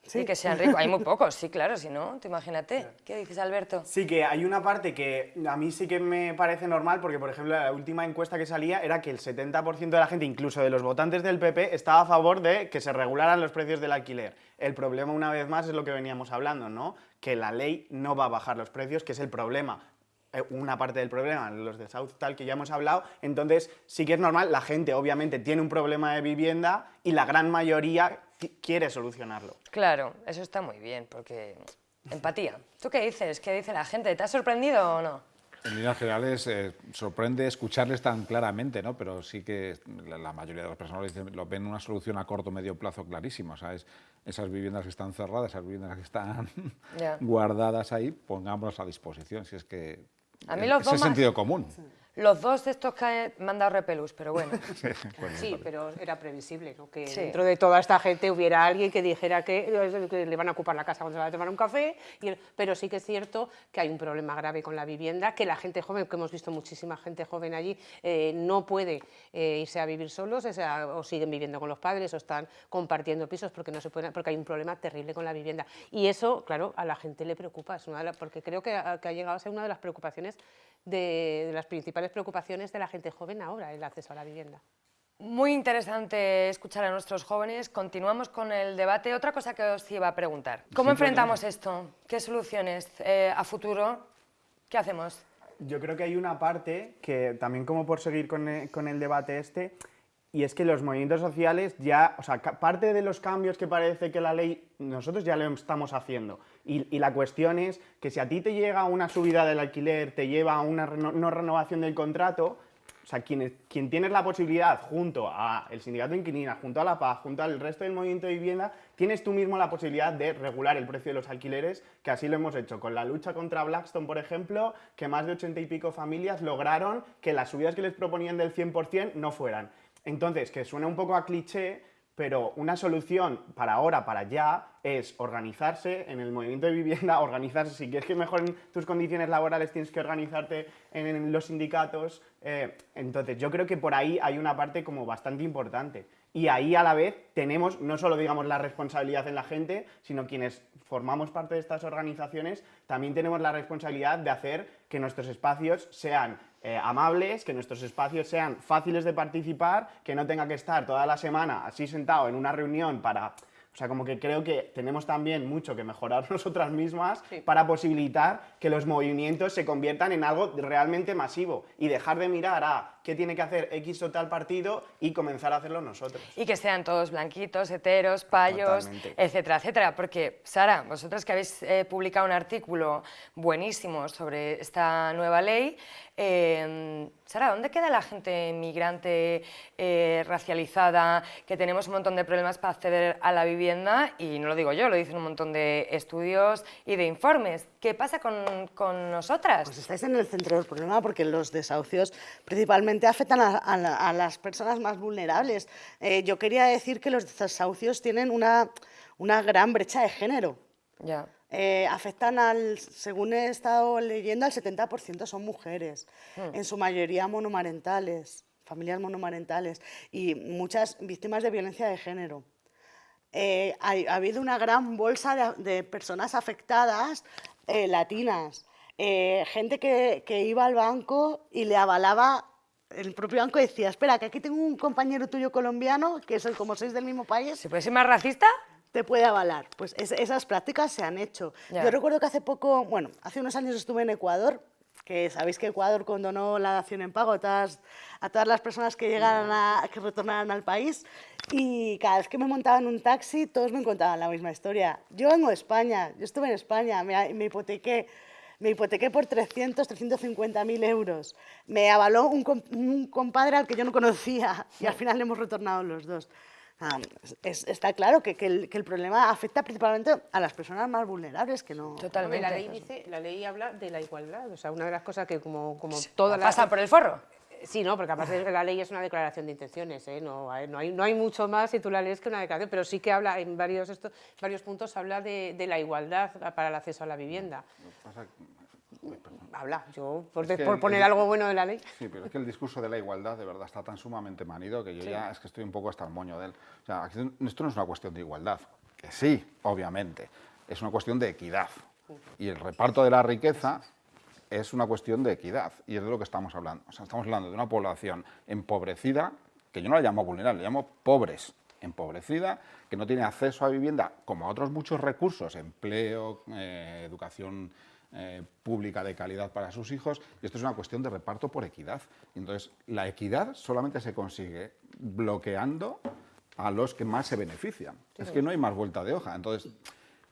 C: Sí.
A: Y que sean ricos. Hay muy pocos, sí, claro, si no, tú imagínate. ¿Qué dices, Alberto?
B: Sí, que hay una parte que a mí sí que me parece normal, porque por ejemplo la última encuesta que salía era que el 70% de la gente, incluso de los votantes del PP, estaba a favor de que se regularan los precios del alquiler. El problema, una vez más, es lo que veníamos hablando, ¿no? Que la ley no va a bajar los precios, que es el problema. Eh, Una parte del problema, los de South tal que ya hemos hablado, entonces sí que es normal, la gente obviamente tiene un problema de vivienda y la gran mayoría qui- quiere solucionarlo.
A: Claro, eso está muy bien, porque empatía. ¿Tú qué dices? ¿Qué dice la gente? ¿Te ha sorprendido o no?
D: En líneas generales, eh, sorprende escucharles tan claramente, ¿no? pero sí que la, la mayoría de las personas lo, dicen- lo ven una solución a corto o medio plazo clarísima. O sea, es esas viviendas que están cerradas, esas viviendas que están
A: Ya.
D: guardadas ahí, pongámoslas a disposición. Si es que
A: A mí
D: eh,
A: los
D: es
A: dos
D: el
A: más-
D: sentido común.
A: Los dos de estos que me han dado repelús, pero bueno.
E: Sí, pero era previsible, ¿no? Que
A: Sí.
E: dentro de toda esta gente hubiera alguien que dijera que, que le van a ocupar la casa cuando se va a tomar un café, y el- pero sí que es cierto que hay un problema grave con la vivienda, que la gente joven, que hemos visto muchísima gente joven allí, eh, no puede eh, irse a vivir solos, o, sea, o siguen viviendo con los padres, o están compartiendo pisos porque, no se pueden, porque hay un problema terrible con la vivienda. Y eso, claro, a la gente le preocupa, es una de las- porque creo que ha, que ha llegado a ser una de las preocupaciones, de, de las principales preocupaciones de la gente joven ahora, el acceso a la vivienda.
A: Muy interesante escuchar a nuestros jóvenes. Continuamos con el debate. Otra cosa que os iba a preguntar. ¿Cómo
B: Sí,
A: enfrentamos esto? ¿Qué soluciones eh, a futuro? ¿Qué hacemos?
B: Yo creo que hay una parte que también como por seguir con el, con el debate este, y es que los movimientos sociales ya, o sea, parte de los cambios que parece que la ley, nosotros ya lo estamos haciendo. Y, y la cuestión es que si a ti te llega una subida del alquiler, te lleva a una no renovación del contrato, o sea, quien, quien tienes la posibilidad, junto al sindicato de inquilinas, junto a la PAZ, junto al resto del movimiento de vivienda, tienes tú mismo la posibilidad de regular el precio de los alquileres, que así lo hemos hecho con la lucha contra Blackstone, por ejemplo, que más de ochenta y pico familias lograron que las subidas que les proponían del 100% no fueran. Entonces, que suena un poco a cliché, pero una solución para ahora, para ya, es organizarse en el movimiento de vivienda, organizarse, si quieres que mejoren tus condiciones laborales, tienes que organizarte en los sindicatos. eh, entonces, yo creo que por ahí hay una parte como bastante importante. Y ahí a la vez tenemos no solo, digamos, la responsabilidad en la gente, sino quienes formamos parte de estas organizaciones, también tenemos la responsabilidad de hacer que nuestros espacios sean eh, amables, que nuestros espacios sean fáciles de participar, que no tenga que estar toda la semana así sentado en una reunión para... O sea, como que creo que tenemos también mucho que mejorar nosotras mismas para posibilitar que los movimientos se conviertan en algo realmente masivo y dejar de mirar a qué tiene que hacer X o tal partido y comenzar a hacerlo nosotros.
A: Y que sean todos blanquitos, heteros, payos,
B: Totalmente.
A: etcétera, etcétera. Porque, Sara, vosotras que habéis eh, publicado un artículo buenísimo sobre esta nueva ley, eh, Sara, ¿dónde queda la gente migrante, eh, racializada, que tenemos un montón de problemas para acceder a la vivienda? Y no lo digo yo, lo dicen un montón de estudios y de informes. ¿Qué pasa con, con nosotras?
C: Pues estáis en el centro del problema porque los desahucios principalmente afectan a, a a las personas más vulnerables. Eh, yo quería decir que los desahucios tienen una, una gran brecha de género.
A: Ya.
C: Eh, afectan al, según he estado leyendo, al 70% son mujeres,
A: Hmm.
C: en su mayoría monomarentales, familias monomarentales y muchas víctimas de violencia de género. Eh, hay- ha habido una gran bolsa de, de personas afectadas eh, latinas, eh, gente que, que iba al banco y le avalaba, el propio banco decía, espera, que aquí tengo un compañero tuyo colombiano, que son como sois del mismo país.
A: ¿Se puede ser más racista?
C: Te puede avalar. Pues es- esas prácticas se han hecho.
A: Ya.
C: Yo recuerdo que hace poco, bueno, hace unos años estuve en Ecuador, que sabéis que Ecuador condonó la dación en pago a todas, a todas las personas que llegaran a, que retornaran al país y cada vez que me montaba en un taxi todos me contaban la misma historia. Yo vengo de España, yo estuve en España, me, me hipotequé, me hipotequé por 300, 350 mil euros. Me avaló un, un compadre al que yo no conocía y al final le hemos retornado los dos. Ah, es- está claro que, que el, que el problema afecta principalmente a las personas más vulnerables que no...
E: Hombre, La ley, dice, la ley habla de la igualdad, o sea, una de las cosas que como, como todas las...
A: ¿Pasa por el forro?
E: Sí, no, porque aparte la ley es una declaración de intenciones, ¿eh? no, hay, no, hay, no hay mucho más si tú la lees que una declaración, pero sí que habla en varios, estos, varios puntos habla de, de la igualdad para el acceso a la vivienda. Habla, yo por,
D: Es que
E: por
D: el-
E: poner
D: el-
E: algo bueno de la ley.
D: Sí, pero es que el discurso de la igualdad de verdad está tan sumamente manido que yo
E: Sí.
D: ya es que estoy un poco hasta el moño de él. O sea, esto no es una cuestión de igualdad, que sí, obviamente, es una cuestión de equidad. Y el reparto de la riqueza es una cuestión de equidad, y es de lo que estamos hablando. O sea, estamos hablando de una población empobrecida, que yo no la llamo vulnerable, la llamo pobres, empobrecida, que no tiene acceso a vivienda, como a otros muchos recursos, empleo, eh, educación eh, pública de calidad para sus hijos, y esto es una cuestión de reparto por equidad. Entonces, la equidad solamente se consigue bloqueando a los que más se benefician. Es que no hay más vuelta de hoja. Entonces,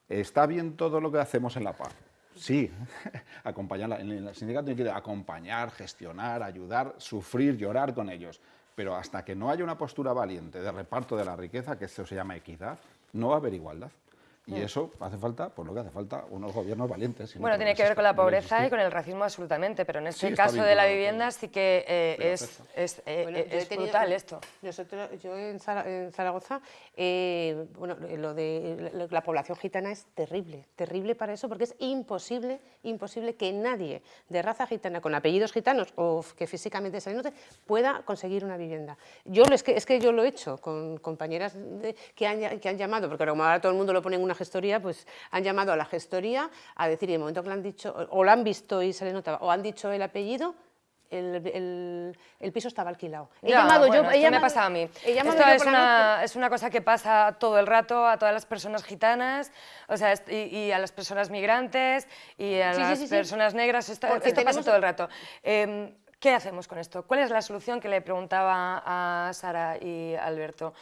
D: ¿está bien todo lo que hacemos en la paz? Sí, acompañar, en el sindicato tiene que acompañar, gestionar, ayudar, sufrir, llorar con ellos. Pero hasta que no haya una postura valiente de reparto de la riqueza, que eso se llama equidad, no va a haber igualdad. Y
A: Mm.
D: eso hace falta, por lo que hace falta, unos gobiernos valientes. si no,
A: Bueno, tiene que ver con la pobreza y con el racismo absolutamente, pero en este
D: Sí,
A: caso de la vivienda sí que eh, es, eh,
E: Bueno, yo he
A: es
E: tenido-
A: brutal esto.
E: Nosotros, yo en, Zara- en Zaragoza, eh, bueno, lo de la, la población gitana es terrible, terrible para eso, porque es imposible, imposible que nadie de raza gitana con apellidos gitanos o que físicamente se note pueda conseguir una vivienda. Yo es que, es que yo lo he hecho con compañeras de- que, han, que han llamado, porque como ahora todo el mundo lo pone en una gestoría, pues han llamado a la gestoría a decir, y en el momento que le han dicho, o lo han visto y se le notaba, o han dicho el apellido, el, el- el piso estaba alquilado. He
A: Ya,
E: llamado
A: bueno,
E: yo, he
A: esto me
E: llamado-
A: pasa a mí.
E: llamado
A: Esto es una, es una cosa que pasa todo el rato a todas las personas gitanas, o sea, y, y a las personas migrantes y a
E: Sí,
A: las
E: sí, sí.
A: personas negras. Esto, esto pasa
E: tenemos-
A: todo el rato. Em, ¿Qué hacemos con esto? ¿Cuál es la solución que le preguntaba a Sara y Alberto?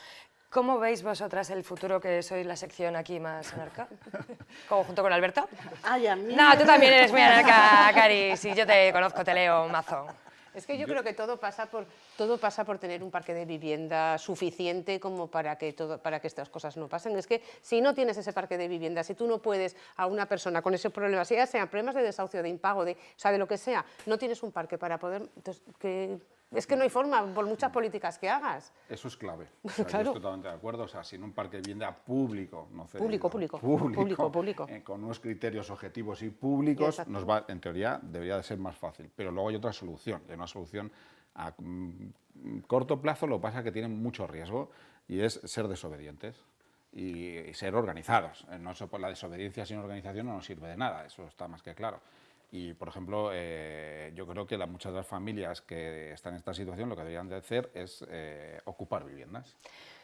A: ¿Cómo veis vosotras el futuro que sois la sección aquí más anarca? ¿Como junto con Alberto?
C: Ay, a mí...
A: No, tú también eres muy anarca, Cari. Si yo te conozco, te leo mazo.
E: Es que yo, creo que todo pasa por todo pasa por tener un parque de vivienda suficiente como para que todo para que estas cosas no pasen. Es que si no tienes ese parque de vivienda, si tú no puedes a una persona con ese problema, ya sean problemas de desahucio, de impago, de, o sea, de lo que sea, no tienes un parque para poder entonces, que es que no hay forma por muchas políticas que hagas.
D: Eso es clave. O sea,
E: Claro.
D: Yo estoy totalmente de acuerdo. O sea, sin un parque de vivienda público, no cedido,
E: Público, público,
D: público,
E: público, público.
D: eh, con unos criterios objetivos y públicos,
E: Exacto.
D: nos va, en teoría debería de ser más fácil. Pero luego hay otra solución, y hay una solución a mm, corto plazo, lo que pasa es que tiene mucho riesgo, y es ser desobedientes. Y, y ser organizados. Eh, No la desobediencia sin organización no nos sirve de nada, eso está más que claro. Y, por ejemplo, eh, yo creo que la- muchas de las familias que están en esta situación lo que deberían de hacer es eh, ocupar viviendas.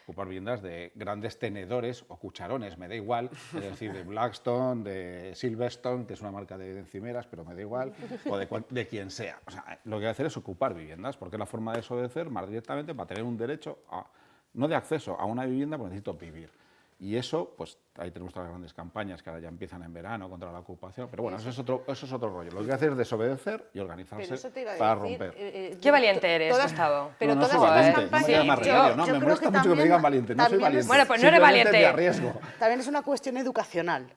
D: ocupar viviendas de grandes tenedores o cucharones, me da igual, es decir, de Blackstone, de Silverstone, que es una marca de encimeras, pero me da igual, o de, de quien sea. O sea, lo que hay que hacer es ocupar viviendas, porque es la forma de desobedecer más directamente para tener un derecho, a, no de acceso a una vivienda, porque necesito vivir. Y eso, pues ahí tenemos todas las grandes campañas que ahora ya empiezan en verano contra la ocupación. Pero bueno, eso es otro, eso es otro rollo. Lo que hay que hacer es desobedecer y organizarse
E: Pero eso te iba a
D: para
E: decir,
D: romper.
E: eh, eh,
A: Qué valiente eres,
E: todas-
A: Gustavo.
E: Pero
D: no, no
E: todas
D: soy valiente, no me
E: campañas...
D: queda más
A: Sí,
D: remedio,
A: yo-
D: no,
C: yo
D: me
C: creo
D: molesta
C: que
D: mucho que me digan valiente, no soy valiente.
A: Bueno, pues no eres valiente.
D: me arriesgo.
C: También es una cuestión educacional.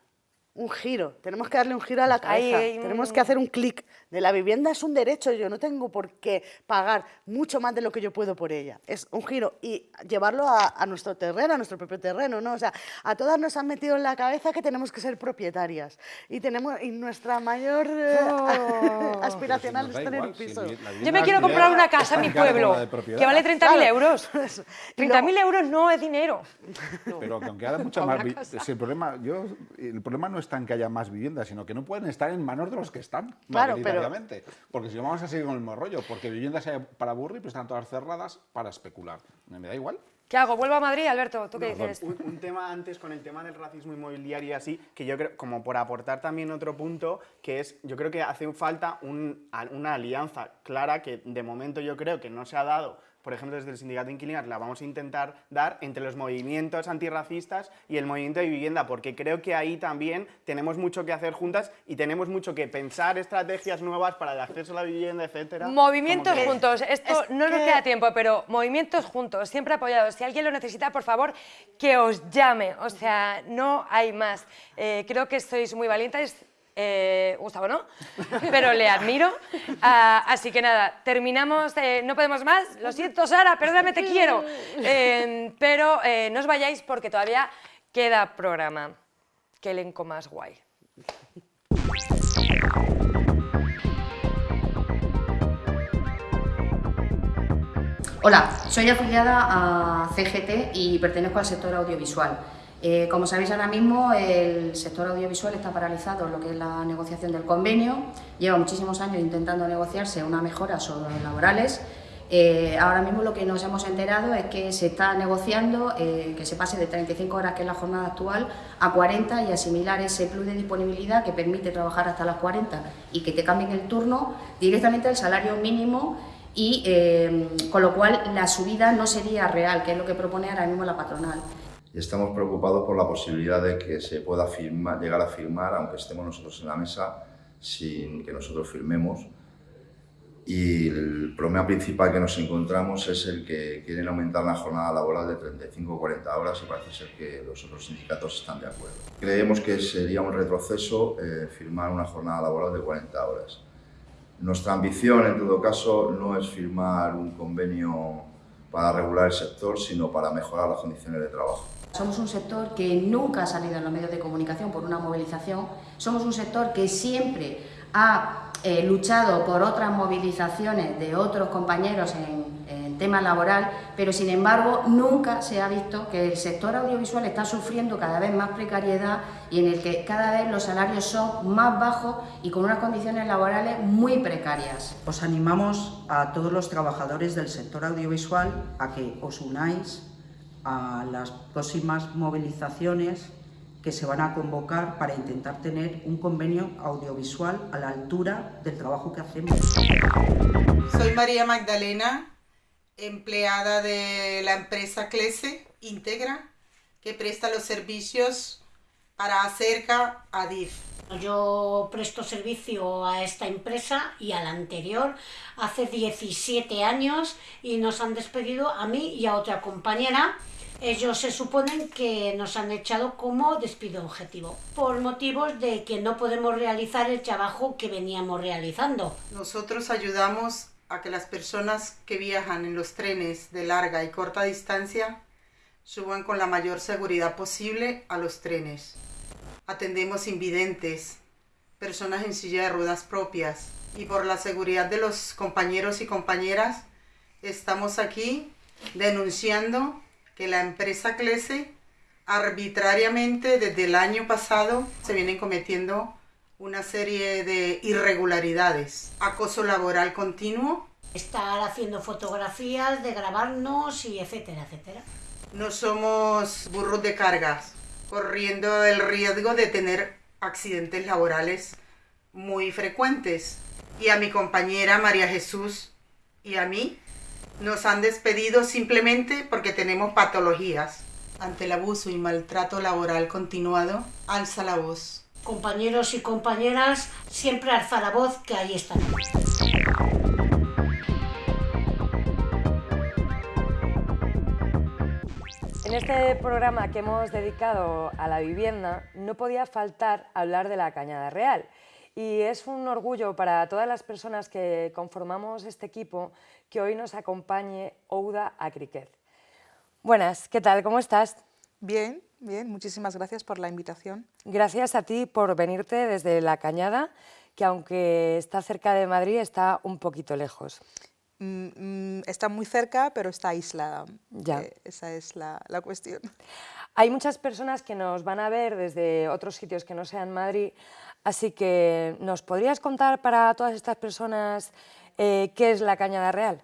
C: Un giro. Tenemos que darle un giro a la cabeza. Tenemos que hacer un clic. De la vivienda es un derecho. Yo no tengo por qué pagar mucho más de lo que yo puedo por ella. Es un giro. Y llevarlo a, a nuestro terreno, a nuestro propio terreno. ¿no? O sea, a todas nos han metido en la cabeza que tenemos que ser propietarias. Y, tenemos, y nuestra mayor eh, aspiracional
D: Pero
C: es tener
D: igual,
C: un piso.
A: Yo me quiero comprar una
D: es
A: casa en mi pueblo que vale 30.000
C: Claro.
A: euros. 30.000 euros no es dinero.
D: Pero que aunque haya mucha más si el problema yo el problema no está en que haya más viviendas, sino que no pueden estar en manos de los que están
C: Claro, pero-.
D: Porque si no vamos a seguir con el mismo rollo, porque viviendas hay para aburrir, pero están todas cerradas para especular. Me da igual.
A: ¿Qué hago? ¿Vuelvo a Madrid, Alberto? ¿Tú qué
D: No,
A: dices?
B: Un, un tema antes con el tema del racismo inmobiliario y así, que yo creo, como por aportar también otro punto, que es, yo creo que hace falta un- una alianza clara que de momento yo creo que no se ha dado, por ejemplo desde el sindicato de inquilinos la vamos a intentar dar entre los movimientos antirracistas y el movimiento de vivienda, porque creo que ahí también tenemos mucho que hacer juntas y tenemos mucho que pensar estrategias nuevas para el acceso a la vivienda, etcétera.
A: Movimientos
B: que-
A: juntos. Esto
C: es
A: no nos
C: que-
A: queda tiempo, pero movimientos juntos, siempre apoyados. Si alguien lo necesita, por favor, que os llame. O sea, no hay más. Eh, creo que sois muy valientes. Eh, Gustavo, ¿no? Pero le admiro. Ah, así que nada, terminamos. eh, no podemos más. Lo siento, Sara, perdóname, te quiero. Eh, pero eh, no os vayáis porque todavía queda programa. Qué elenco más guay.
Q: Hola, soy afiliada a CGT y pertenezco al sector audiovisual. Eh, como sabéis ahora mismo, el sector audiovisual está paralizado en lo que es la negociación del convenio. Lleva muchísimos años intentando negociarse una mejora sobre los laborales. Eh, ahora mismo lo que nos hemos enterado es que se está negociando eh, que se pase de 35 horas, que es la jornada actual, a 40 y asimilar ese plus de disponibilidad que permite trabajar hasta las 40 y que te cambien el turno directamente al salario mínimo y con lo cual la subida no sería real, que es lo que propone ahora mismo la patronal.
R: Y estamos preocupados por la posibilidad de que se pueda firmar, llegar a firmar, aunque estemos nosotros en la mesa, sin que nosotros firmemos. Y el problema principal que nos encontramos es el que quieren aumentar la jornada laboral de 35 o 40 horas y parece ser que los otros sindicatos están de acuerdo. Creemos que sería un retroceso eh, firmar una jornada laboral de 40 horas. Nuestra ambición, en todo caso, no es firmar un convenio para regular el sector, sino para mejorar las condiciones de trabajo.
Q: Somos un sector que nunca ha salido en los medios de comunicación por una movilización, somos un sector que siempre ha eh, luchado por otras movilizaciones de otros compañeros en, en tema laboral, pero sin embargo nunca se ha visto que el sector audiovisual está sufriendo cada vez más precariedad y en el que cada vez los salarios son más bajos y con unas condiciones laborales muy precarias.
S: Os animamos a todos los trabajadores del sector audiovisual a que os unáis a las próximas movilizaciones que se van a convocar para intentar tener un convenio audiovisual a la altura del trabajo que hacemos.
T: Soy María Magdalena, empleada de la empresa Clese Integra, que presta los servicios para Acerca Adif.
U: Yo presto servicio a esta empresa y a la anterior hace 17 años y nos han despedido a mí y a otra compañera. Ellos se suponen que nos han echado como despido objetivo por motivos de que no podemos realizar el trabajo que veníamos realizando.
T: Nosotros ayudamos a que las personas que viajan en los trenes de larga y corta distancia suban con la mayor seguridad posible a los trenes. Atendemos invidentes, personas en silla de ruedas propias y por la seguridad de los compañeros y compañeras estamos aquí denunciando que la empresa Clese arbitrariamente desde el año pasado se vienen cometiendo una serie de irregularidades, acoso laboral continuo,
U: Estar haciendo fotografías de grabarnos y etcétera, etcétera.
T: No somos burros de cargas, corriendo el riesgo de tener accidentes laborales muy frecuentes. Y a mi compañera María Jesús y a mí nos han despedido simplemente porque tenemos patologías. Ante el abuso y maltrato laboral continuado, alza la voz.
U: Compañeros y compañeras, siempre alza la voz que ahí están.
A: En este programa que hemos dedicado a la vivienda no podía faltar hablar de la Cañada Real. Y es un orgullo para todas las personas que conformamos este equipo que hoy nos acompañe Ouda Acriquez. Buenas, ¿qué tal? ¿Cómo estás?
V: Bien, bien, muchísimas gracias por la invitación.
A: Gracias a ti por venirte desde La Cañada, que aunque está cerca de Madrid, está un poquito lejos.
V: Mm, mm, está muy cerca, pero está aislada.
A: Ya.
V: Eh, esa es la, la cuestión.
A: Hay muchas personas que nos van a ver desde otros sitios que no sean Madrid, así que ¿nos podrías contar para todas estas personas eh, qué es la Cañada Real?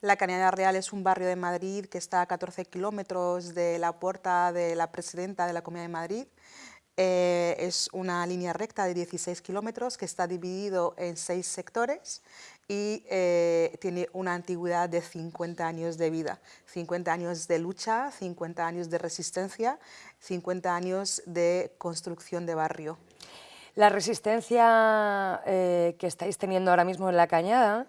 V: La Cañada Real es un barrio de Madrid que está a 14 kilómetros de la puerta de la presidenta de la Comunidad de Madrid. Eh, es una línea recta de 16 kilómetros que está dividido en seis sectores y eh, tiene una antigüedad de 50 años de vida, 50 años de lucha, 50 años de resistencia, 50 años de construcción de barrio.
A: La resistencia eh, que estáis teniendo ahora mismo en la cañada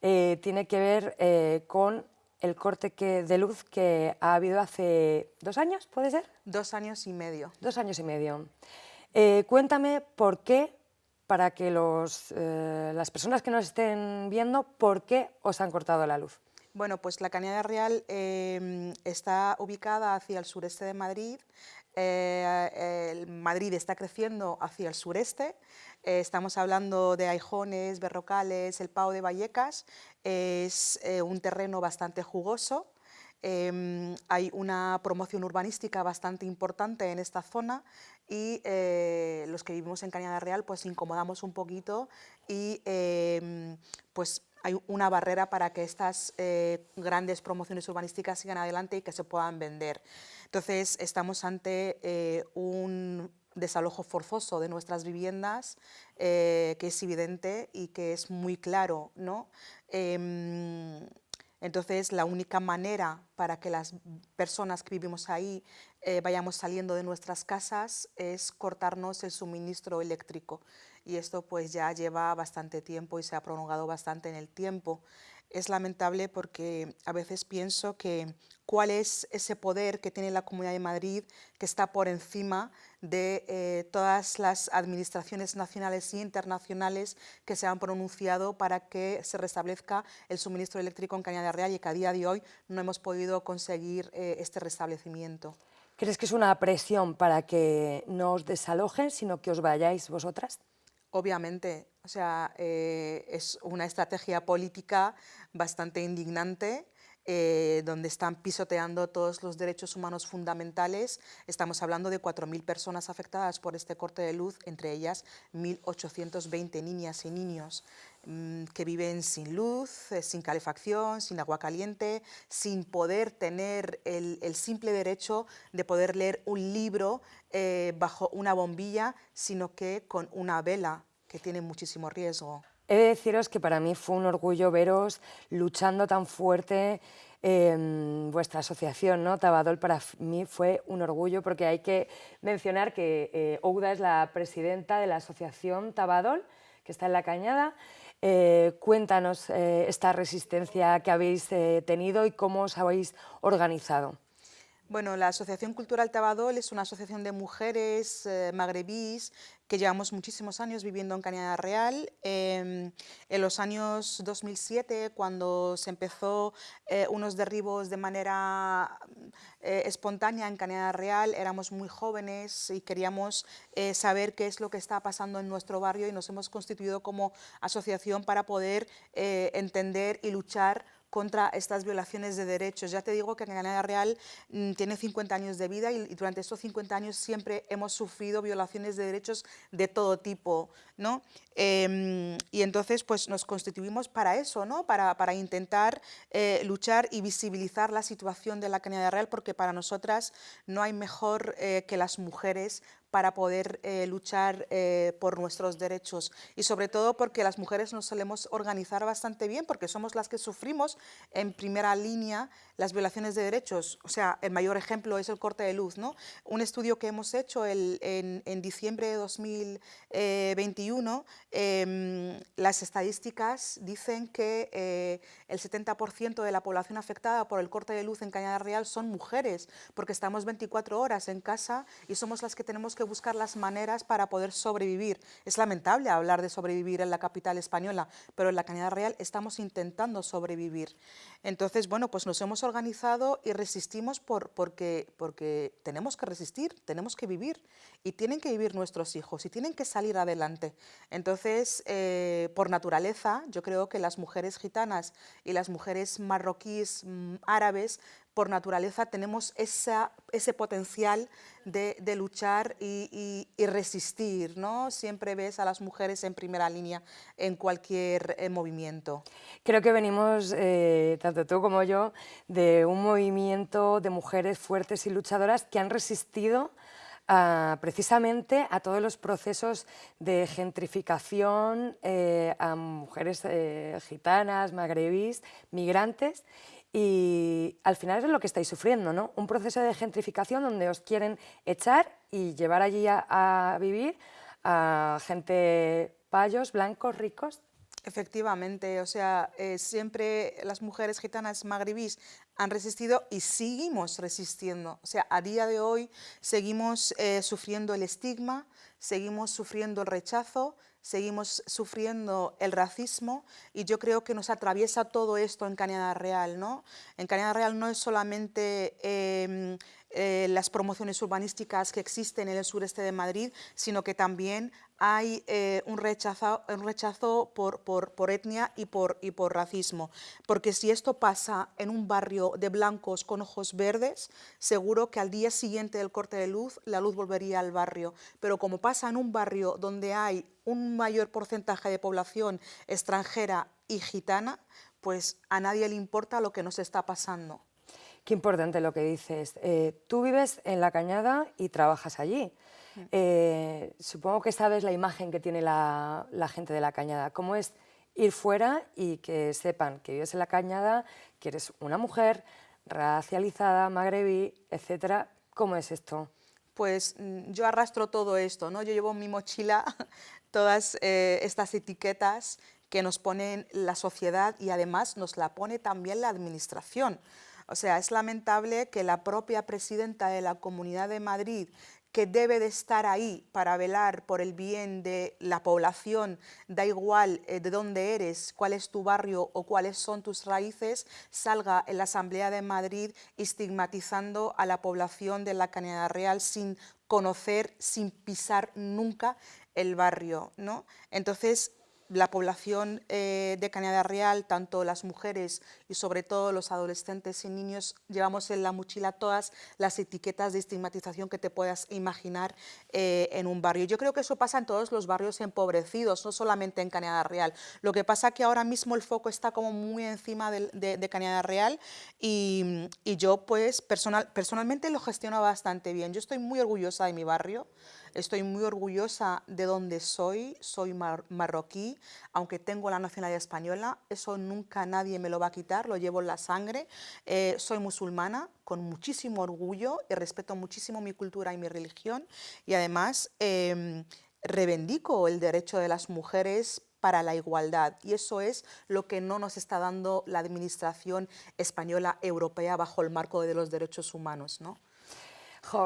A: tiene que ver con el corte que, de luz que ha habido hace dos años, ¿puede ser?
V: Dos años y medio.
A: Dos años y medio. Eh, cuéntame por qué, para que los, eh, las personas que nos estén viendo, por qué os han cortado la luz.
V: Bueno, pues la Cañada Real eh, está ubicada hacia el sureste de Madrid. Madrid está creciendo hacia el sureste. estamos hablando de Aijones, Berrocales, el Pau de Vallecas. Es un terreno bastante jugoso. Em, hay una promoción urbanística bastante importante en esta zona y eh, los que vivimos en Cañada Real pues incomodamos un poquito y em, pues hay una barrera para que estas eh, grandes promociones urbanísticas sigan adelante y que se puedan vender. Entonces estamos ante eh, un desalojo forzoso de nuestras viviendas que es evidente y que es muy claro. ¿no? Em, entonces, la única manera para que las personas que vivimos ahí eh, vayamos saliendo de nuestras casas es cortarnos el suministro eléctrico. Y esto pues ya lleva bastante tiempo y se ha prolongado bastante en el tiempo. Es lamentable porque a veces pienso que cuál es ese poder que tiene la Comunidad de Madrid que está por encima de eh, todas las administraciones nacionales e internacionales que se han pronunciado para que se restablezca el suministro eléctrico en Cañada Real y que a día de hoy no hemos podido conseguir eh, este restablecimiento.
A: ¿Crees que es una presión para que no os desalojen, sino que os vayáis vosotras?
V: Obviamente, o sea, eh, es una estrategia política bastante indignante eh, donde están pisoteando todos los derechos humanos fundamentales. Estamos hablando de 4.000 personas afectadas por este corte de luz, entre ellas 1.820 niñas y niños mm, que viven sin luz, eh, sin calefacción, sin agua caliente, sin poder tener el, simple derecho de poder leer un libro eh, bajo una bombilla, sino que con una vela, que tiene muchísimo riesgo.
A: He de deciros que para mí fue un orgullo veros luchando tan fuerte en vuestra asociación, ¿no? Tabadol para mí fue un orgullo porque hay que mencionar que eh, Ouda es la presidenta de la asociación Tabadol, que está en La Cañada. Eh, cuéntanos eh, esta resistencia que habéis tenido y cómo os habéis organizado.
V: Bueno, la Asociación Cultural Tabadol es una asociación de mujeres eh, magrebís que llevamos muchísimos años viviendo en Cañada Real. Em, en los años 2007, cuando se empezó eh, unos derribos de manera eh, espontánea en Cañada Real, éramos muy jóvenes y queríamos saber qué es lo que está pasando en nuestro barrio y nos hemos constituido como asociación para poder entender y luchar contra estas violaciones de derechos. Ya te digo que Canadá Real mm, tiene 50 años de vida y, durante estos 50 años siempre hemos sufrido violaciones de derechos de todo tipo. ¿no? Em, y entonces pues nos constituimos para eso, ¿no? para, para intentar eh, luchar y visibilizar la situación de la Canadá Real porque para nosotras no hay mejor eh, que las mujeres para poder eh, luchar eh, por nuestros derechos. Y sobre todo porque las mujeres nos solemos organizar bastante bien porque somos las que sufrimos en primera línea las violaciones de derechos. O sea, el mayor ejemplo es el corte de luz. ¿no? Un estudio que hemos hecho el, en, en, diciembre de 2021, eh, em, las estadísticas dicen que el 70% de la población afectada por el corte de luz en Cañada Real son mujeres porque estamos 24 horas en casa y somos las que tenemos que buscar las maneras para poder sobrevivir. Es lamentable hablar de sobrevivir en la capital española, pero en la Cañada Real estamos intentando sobrevivir. Entonces, bueno, pues nos hemos organizado y resistimos por, porque, porque tenemos que resistir, tenemos que vivir y tienen que vivir nuestros hijos y tienen que salir adelante. Entonces, eh, por naturaleza, yo creo que las mujeres gitanas y las mujeres marroquíes, mm, árabes, por naturaleza tenemos ese potencial de, luchar y, resistir, ¿no? Siempre ves a las mujeres en primera línea en cualquier eh, movimiento.
A: Creo que venimos, eh, tanto tú como yo, de un movimiento de mujeres fuertes y luchadoras que han resistido precisamente a todos los procesos de gentrificación eh, a mujeres gitanas, magrebís, migrantes y al final es lo que estáis sufriendo, ¿no? Un proceso de gentrificación donde os quieren echar y llevar allí a, vivir a gente payos, blancos, ricos.
V: Efectivamente, o sea, eh, siempre las mujeres gitanas magrebís han resistido y seguimos resistiendo. O sea, a día de hoy seguimos eh, sufriendo el estigma, seguimos sufriendo el rechazo, seguimos sufriendo el racismo y yo creo que nos atraviesa todo esto en Cañada Real. ¿no? En Cañada Real no es solamente em, eh, las promociones urbanísticas que existen en el sureste de Madrid, sino que también hay eh, un rechazo, por, etnia y por, y por racismo. Porque si esto pasa en un barrio de blancos con ojos verdes, seguro que al día siguiente del corte de luz, la luz volvería al barrio. Pero como pasa en un barrio donde hay un mayor porcentaje de población extranjera y gitana, pues a nadie le importa lo que nos está pasando.
A: Qué importante lo que dices. Eh, tú vives en La Cañada y trabajas allí. Eh, supongo que sabes la imagen que tiene la, gente de la cañada, cómo es ir fuera y que sepan que vives en la cañada, que eres una mujer racializada, magrebí, etcétera. ¿Cómo es esto?
V: Pues mm, yo arrastro todo esto, ¿no? Yo llevo en mi mochila todas eh, estas etiquetas que nos ponen la sociedad y además nos la pone también la administración. O sea, es lamentable que la propia presidenta de la Comunidad de Madrid, que debe de estar ahí para velar por el bien de la población, da igual eh, de dónde eres, cuál es tu barrio o cuáles son tus raíces, salga en la Asamblea de Madrid estigmatizando a la población de la Cañada Real sin conocer, sin pisar nunca el barrio. ¿no? Entonces, la población eh, de Cañada Real, tanto las mujeres y sobre todo los adolescentes y niños, llevamos en la mochila todas las etiquetas de estigmatización que te puedas imaginar eh, en un barrio. Yo creo que eso pasa en todos los barrios empobrecidos, no solamente en Cañada Real. Lo que pasa es que ahora mismo el foco está como muy encima de, Cañada Real y, yo pues personal, personalmente lo gestiono bastante bien. Yo estoy muy orgullosa de mi barrio, Estoy muy orgullosa de donde soy, soy marroquí, aunque tengo la nacionalidad española, eso nunca nadie me lo va a quitar, lo llevo en la sangre. Eh, soy musulmana con muchísimo orgullo y respeto muchísimo mi cultura y mi religión y además eh, reivindico el derecho de las mujeres para la igualdad y eso es lo que no nos está dando la administración española europea bajo el marco de los derechos humanos. ¿no?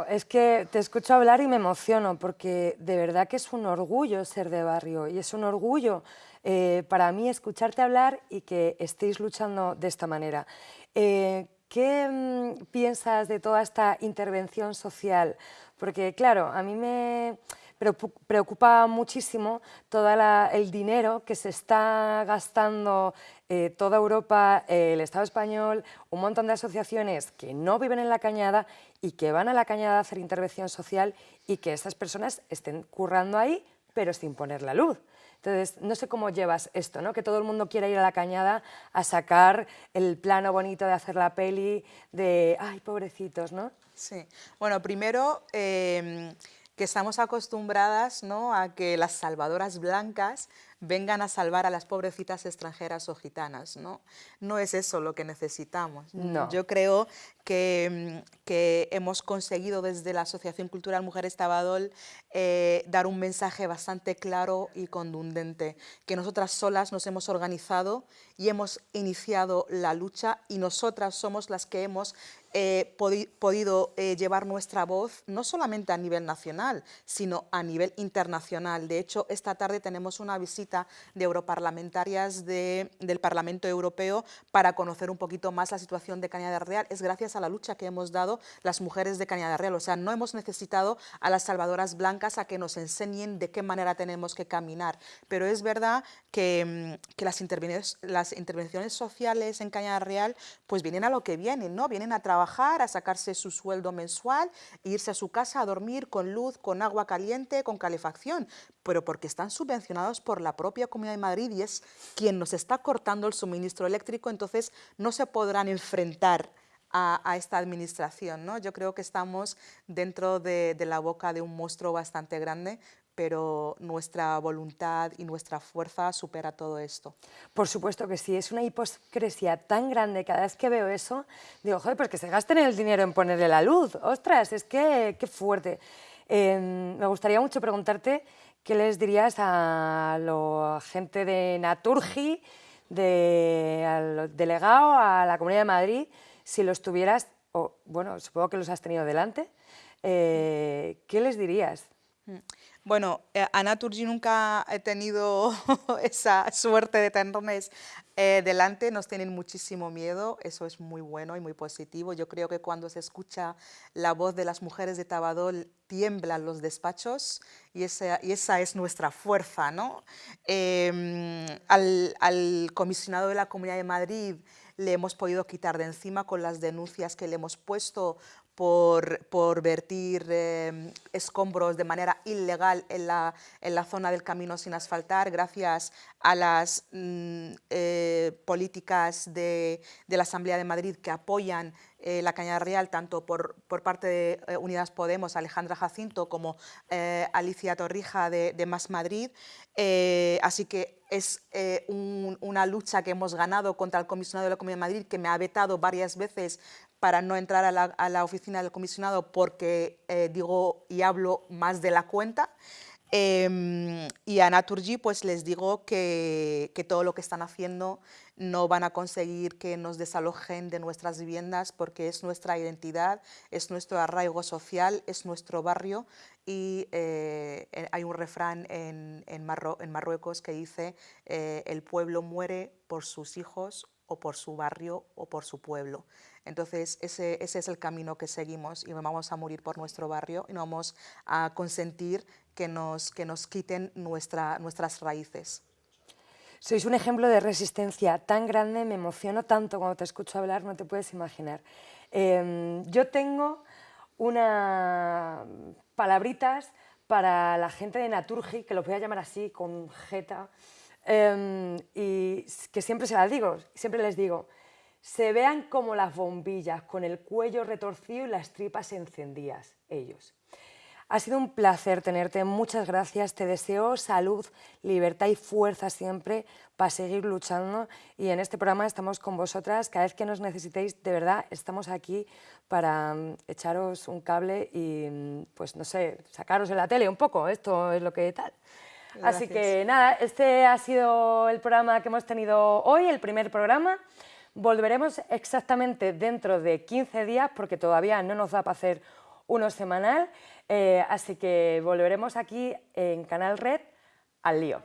A: Es que te escucho hablar y me emociono porque de verdad que es un orgullo ser de barrio y es un orgullo eh, para mí escucharte hablar y que estéis luchando de esta manera. Eh, ¿Qué mm, piensas de toda esta intervención social? Porque claro, a mí me, preocupa muchísimo todo el dinero que se está gastando eh, toda Europa, el Estado español, un montón de asociaciones que no viven en la cañada y que van a la cañada a hacer intervención social y que estas personas estén currando ahí, pero sin poner la luz. Entonces, no sé cómo llevas esto, ¿no? que todo el mundo quiera ir a la cañada a sacar el plano bonito de hacer la peli, de, ay, pobrecitos, ¿no?
V: Sí, bueno, primero... Em, que estamos acostumbradas ¿no? a que las salvadoras blancas vengan a salvar a las pobrecitas extranjeras o gitanas. No, no es eso lo que necesitamos.
A: No.
V: Yo creo que, mm, que, hemos conseguido desde la Asociación Cultural Mujeres Tabadol eh, dar un mensaje bastante claro y contundente, que nosotras solas nos hemos organizado y hemos iniciado la lucha y nosotras somos las que hemos eh, podido eh, llevar nuestra voz no solamente a nivel nacional, sino a nivel internacional. De hecho, esta tarde tenemos una visita de europarlamentarias del Parlamento Europeo para conocer un poquito más la situación de Cañada Real. Es gracias a la lucha que hemos dado las mujeres de Cañada Real. O sea, no hemos necesitado a las salvadoras blancas a que nos enseñen de qué manera tenemos que caminar. Pero es verdad que, mm, que las, intervenciones, las intervenciones sociales en Cañada Real pues vienen a lo que vienen, ¿no? Vienen a trabajar a sacarse su sueldo mensual, e irse a su casa a dormir con luz, con agua caliente, con calefacción, pero porque están subvencionados por la propia Comunidad de Madrid y es quien nos está cortando el suministro eléctrico, entonces no se podrán enfrentar a, esta administración. ¿no? Yo creo que estamos dentro de, de, la boca de un monstruo bastante grande, pero nuestra voluntad y nuestra fuerza supera todo esto.
A: Por supuesto que sí, es una hipocresía tan grande, cada vez que veo eso, digo, joder, pues que se gasten el dinero en ponerle la luz, ostras, es que qué fuerte. Em, me gustaría mucho preguntarte qué les dirías a la gente de Naturgi, de, al delegado, a la Comunidad de Madrid, si los tuvieras, o bueno, supongo que los has tenido delante, eh, ¿qué les dirías?
V: Mm. Bueno, eh, a Naturgy nunca he tenido esa suerte de tenerles eh, delante, nos tienen muchísimo miedo, eso es muy bueno y muy positivo. Yo creo que cuando se escucha la voz de las mujeres de Tabadol, tiemblan los despachos y esa, es nuestra fuerza. ¿no? Em, al comisionado de la Comunidad de Madrid le hemos podido quitar de encima con las denuncias que le hemos puesto por, por vertir em, escombros de manera ilegal en la, en la, zona del camino sin asfaltar, gracias a las mm, eh, políticas de, de, la Asamblea de Madrid que apoyan eh, la Cañada Real, tanto por, por parte de eh, Unidas Podemos, Alejandra Jacinto, como Alicia Torrija de, de Más Madrid. así que es una lucha que hemos ganado contra el comisionado de la Comunidad de Madrid, que me ha vetado varias veces para no entrar a la, oficina del comisionado porque eh, digo y hablo más de la cuenta. Em, y a Naturgy pues les digo que, todo lo que están haciendo no van a conseguir que nos desalojen de nuestras viviendas porque es nuestra identidad, es nuestro arraigo social, es nuestro barrio y eh, hay un refrán en, en, Marruecos que dice eh, el pueblo muere por sus hijos o por su barrio o por su pueblo. Entonces, ese, ese, es el camino que seguimos y vamos a morir por nuestro barrio y no vamos a consentir que nos, que nos quiten nuestra, nuestras raíces.
A: Sois un ejemplo de resistencia tan grande, me emociono tanto cuando te escucho hablar, no te puedes imaginar. Em, yo tengo unas palabritas para la gente de Naturgi, que los voy a llamar así, con jeta, em, y que siempre se las digo, siempre les digo, se vean como las bombillas, con el cuello retorcido y las tripas encendidas, ellos. Ha sido un placer tenerte, muchas gracias, te deseo salud, libertad y fuerza siempre para seguir luchando y en este programa estamos con vosotras, cada vez que nos necesitéis, de verdad, estamos aquí para mm, echaros un cable y, mm, pues no sé, sacaros en la tele un poco, esto es lo que tal. Así que nada, este ha sido el programa que hemos tenido hoy, el primer programa. Volveremos exactamente dentro de 15 días porque todavía no nos da para hacer uno semanal, eh, así que volveremos aquí en Canal Red al lío.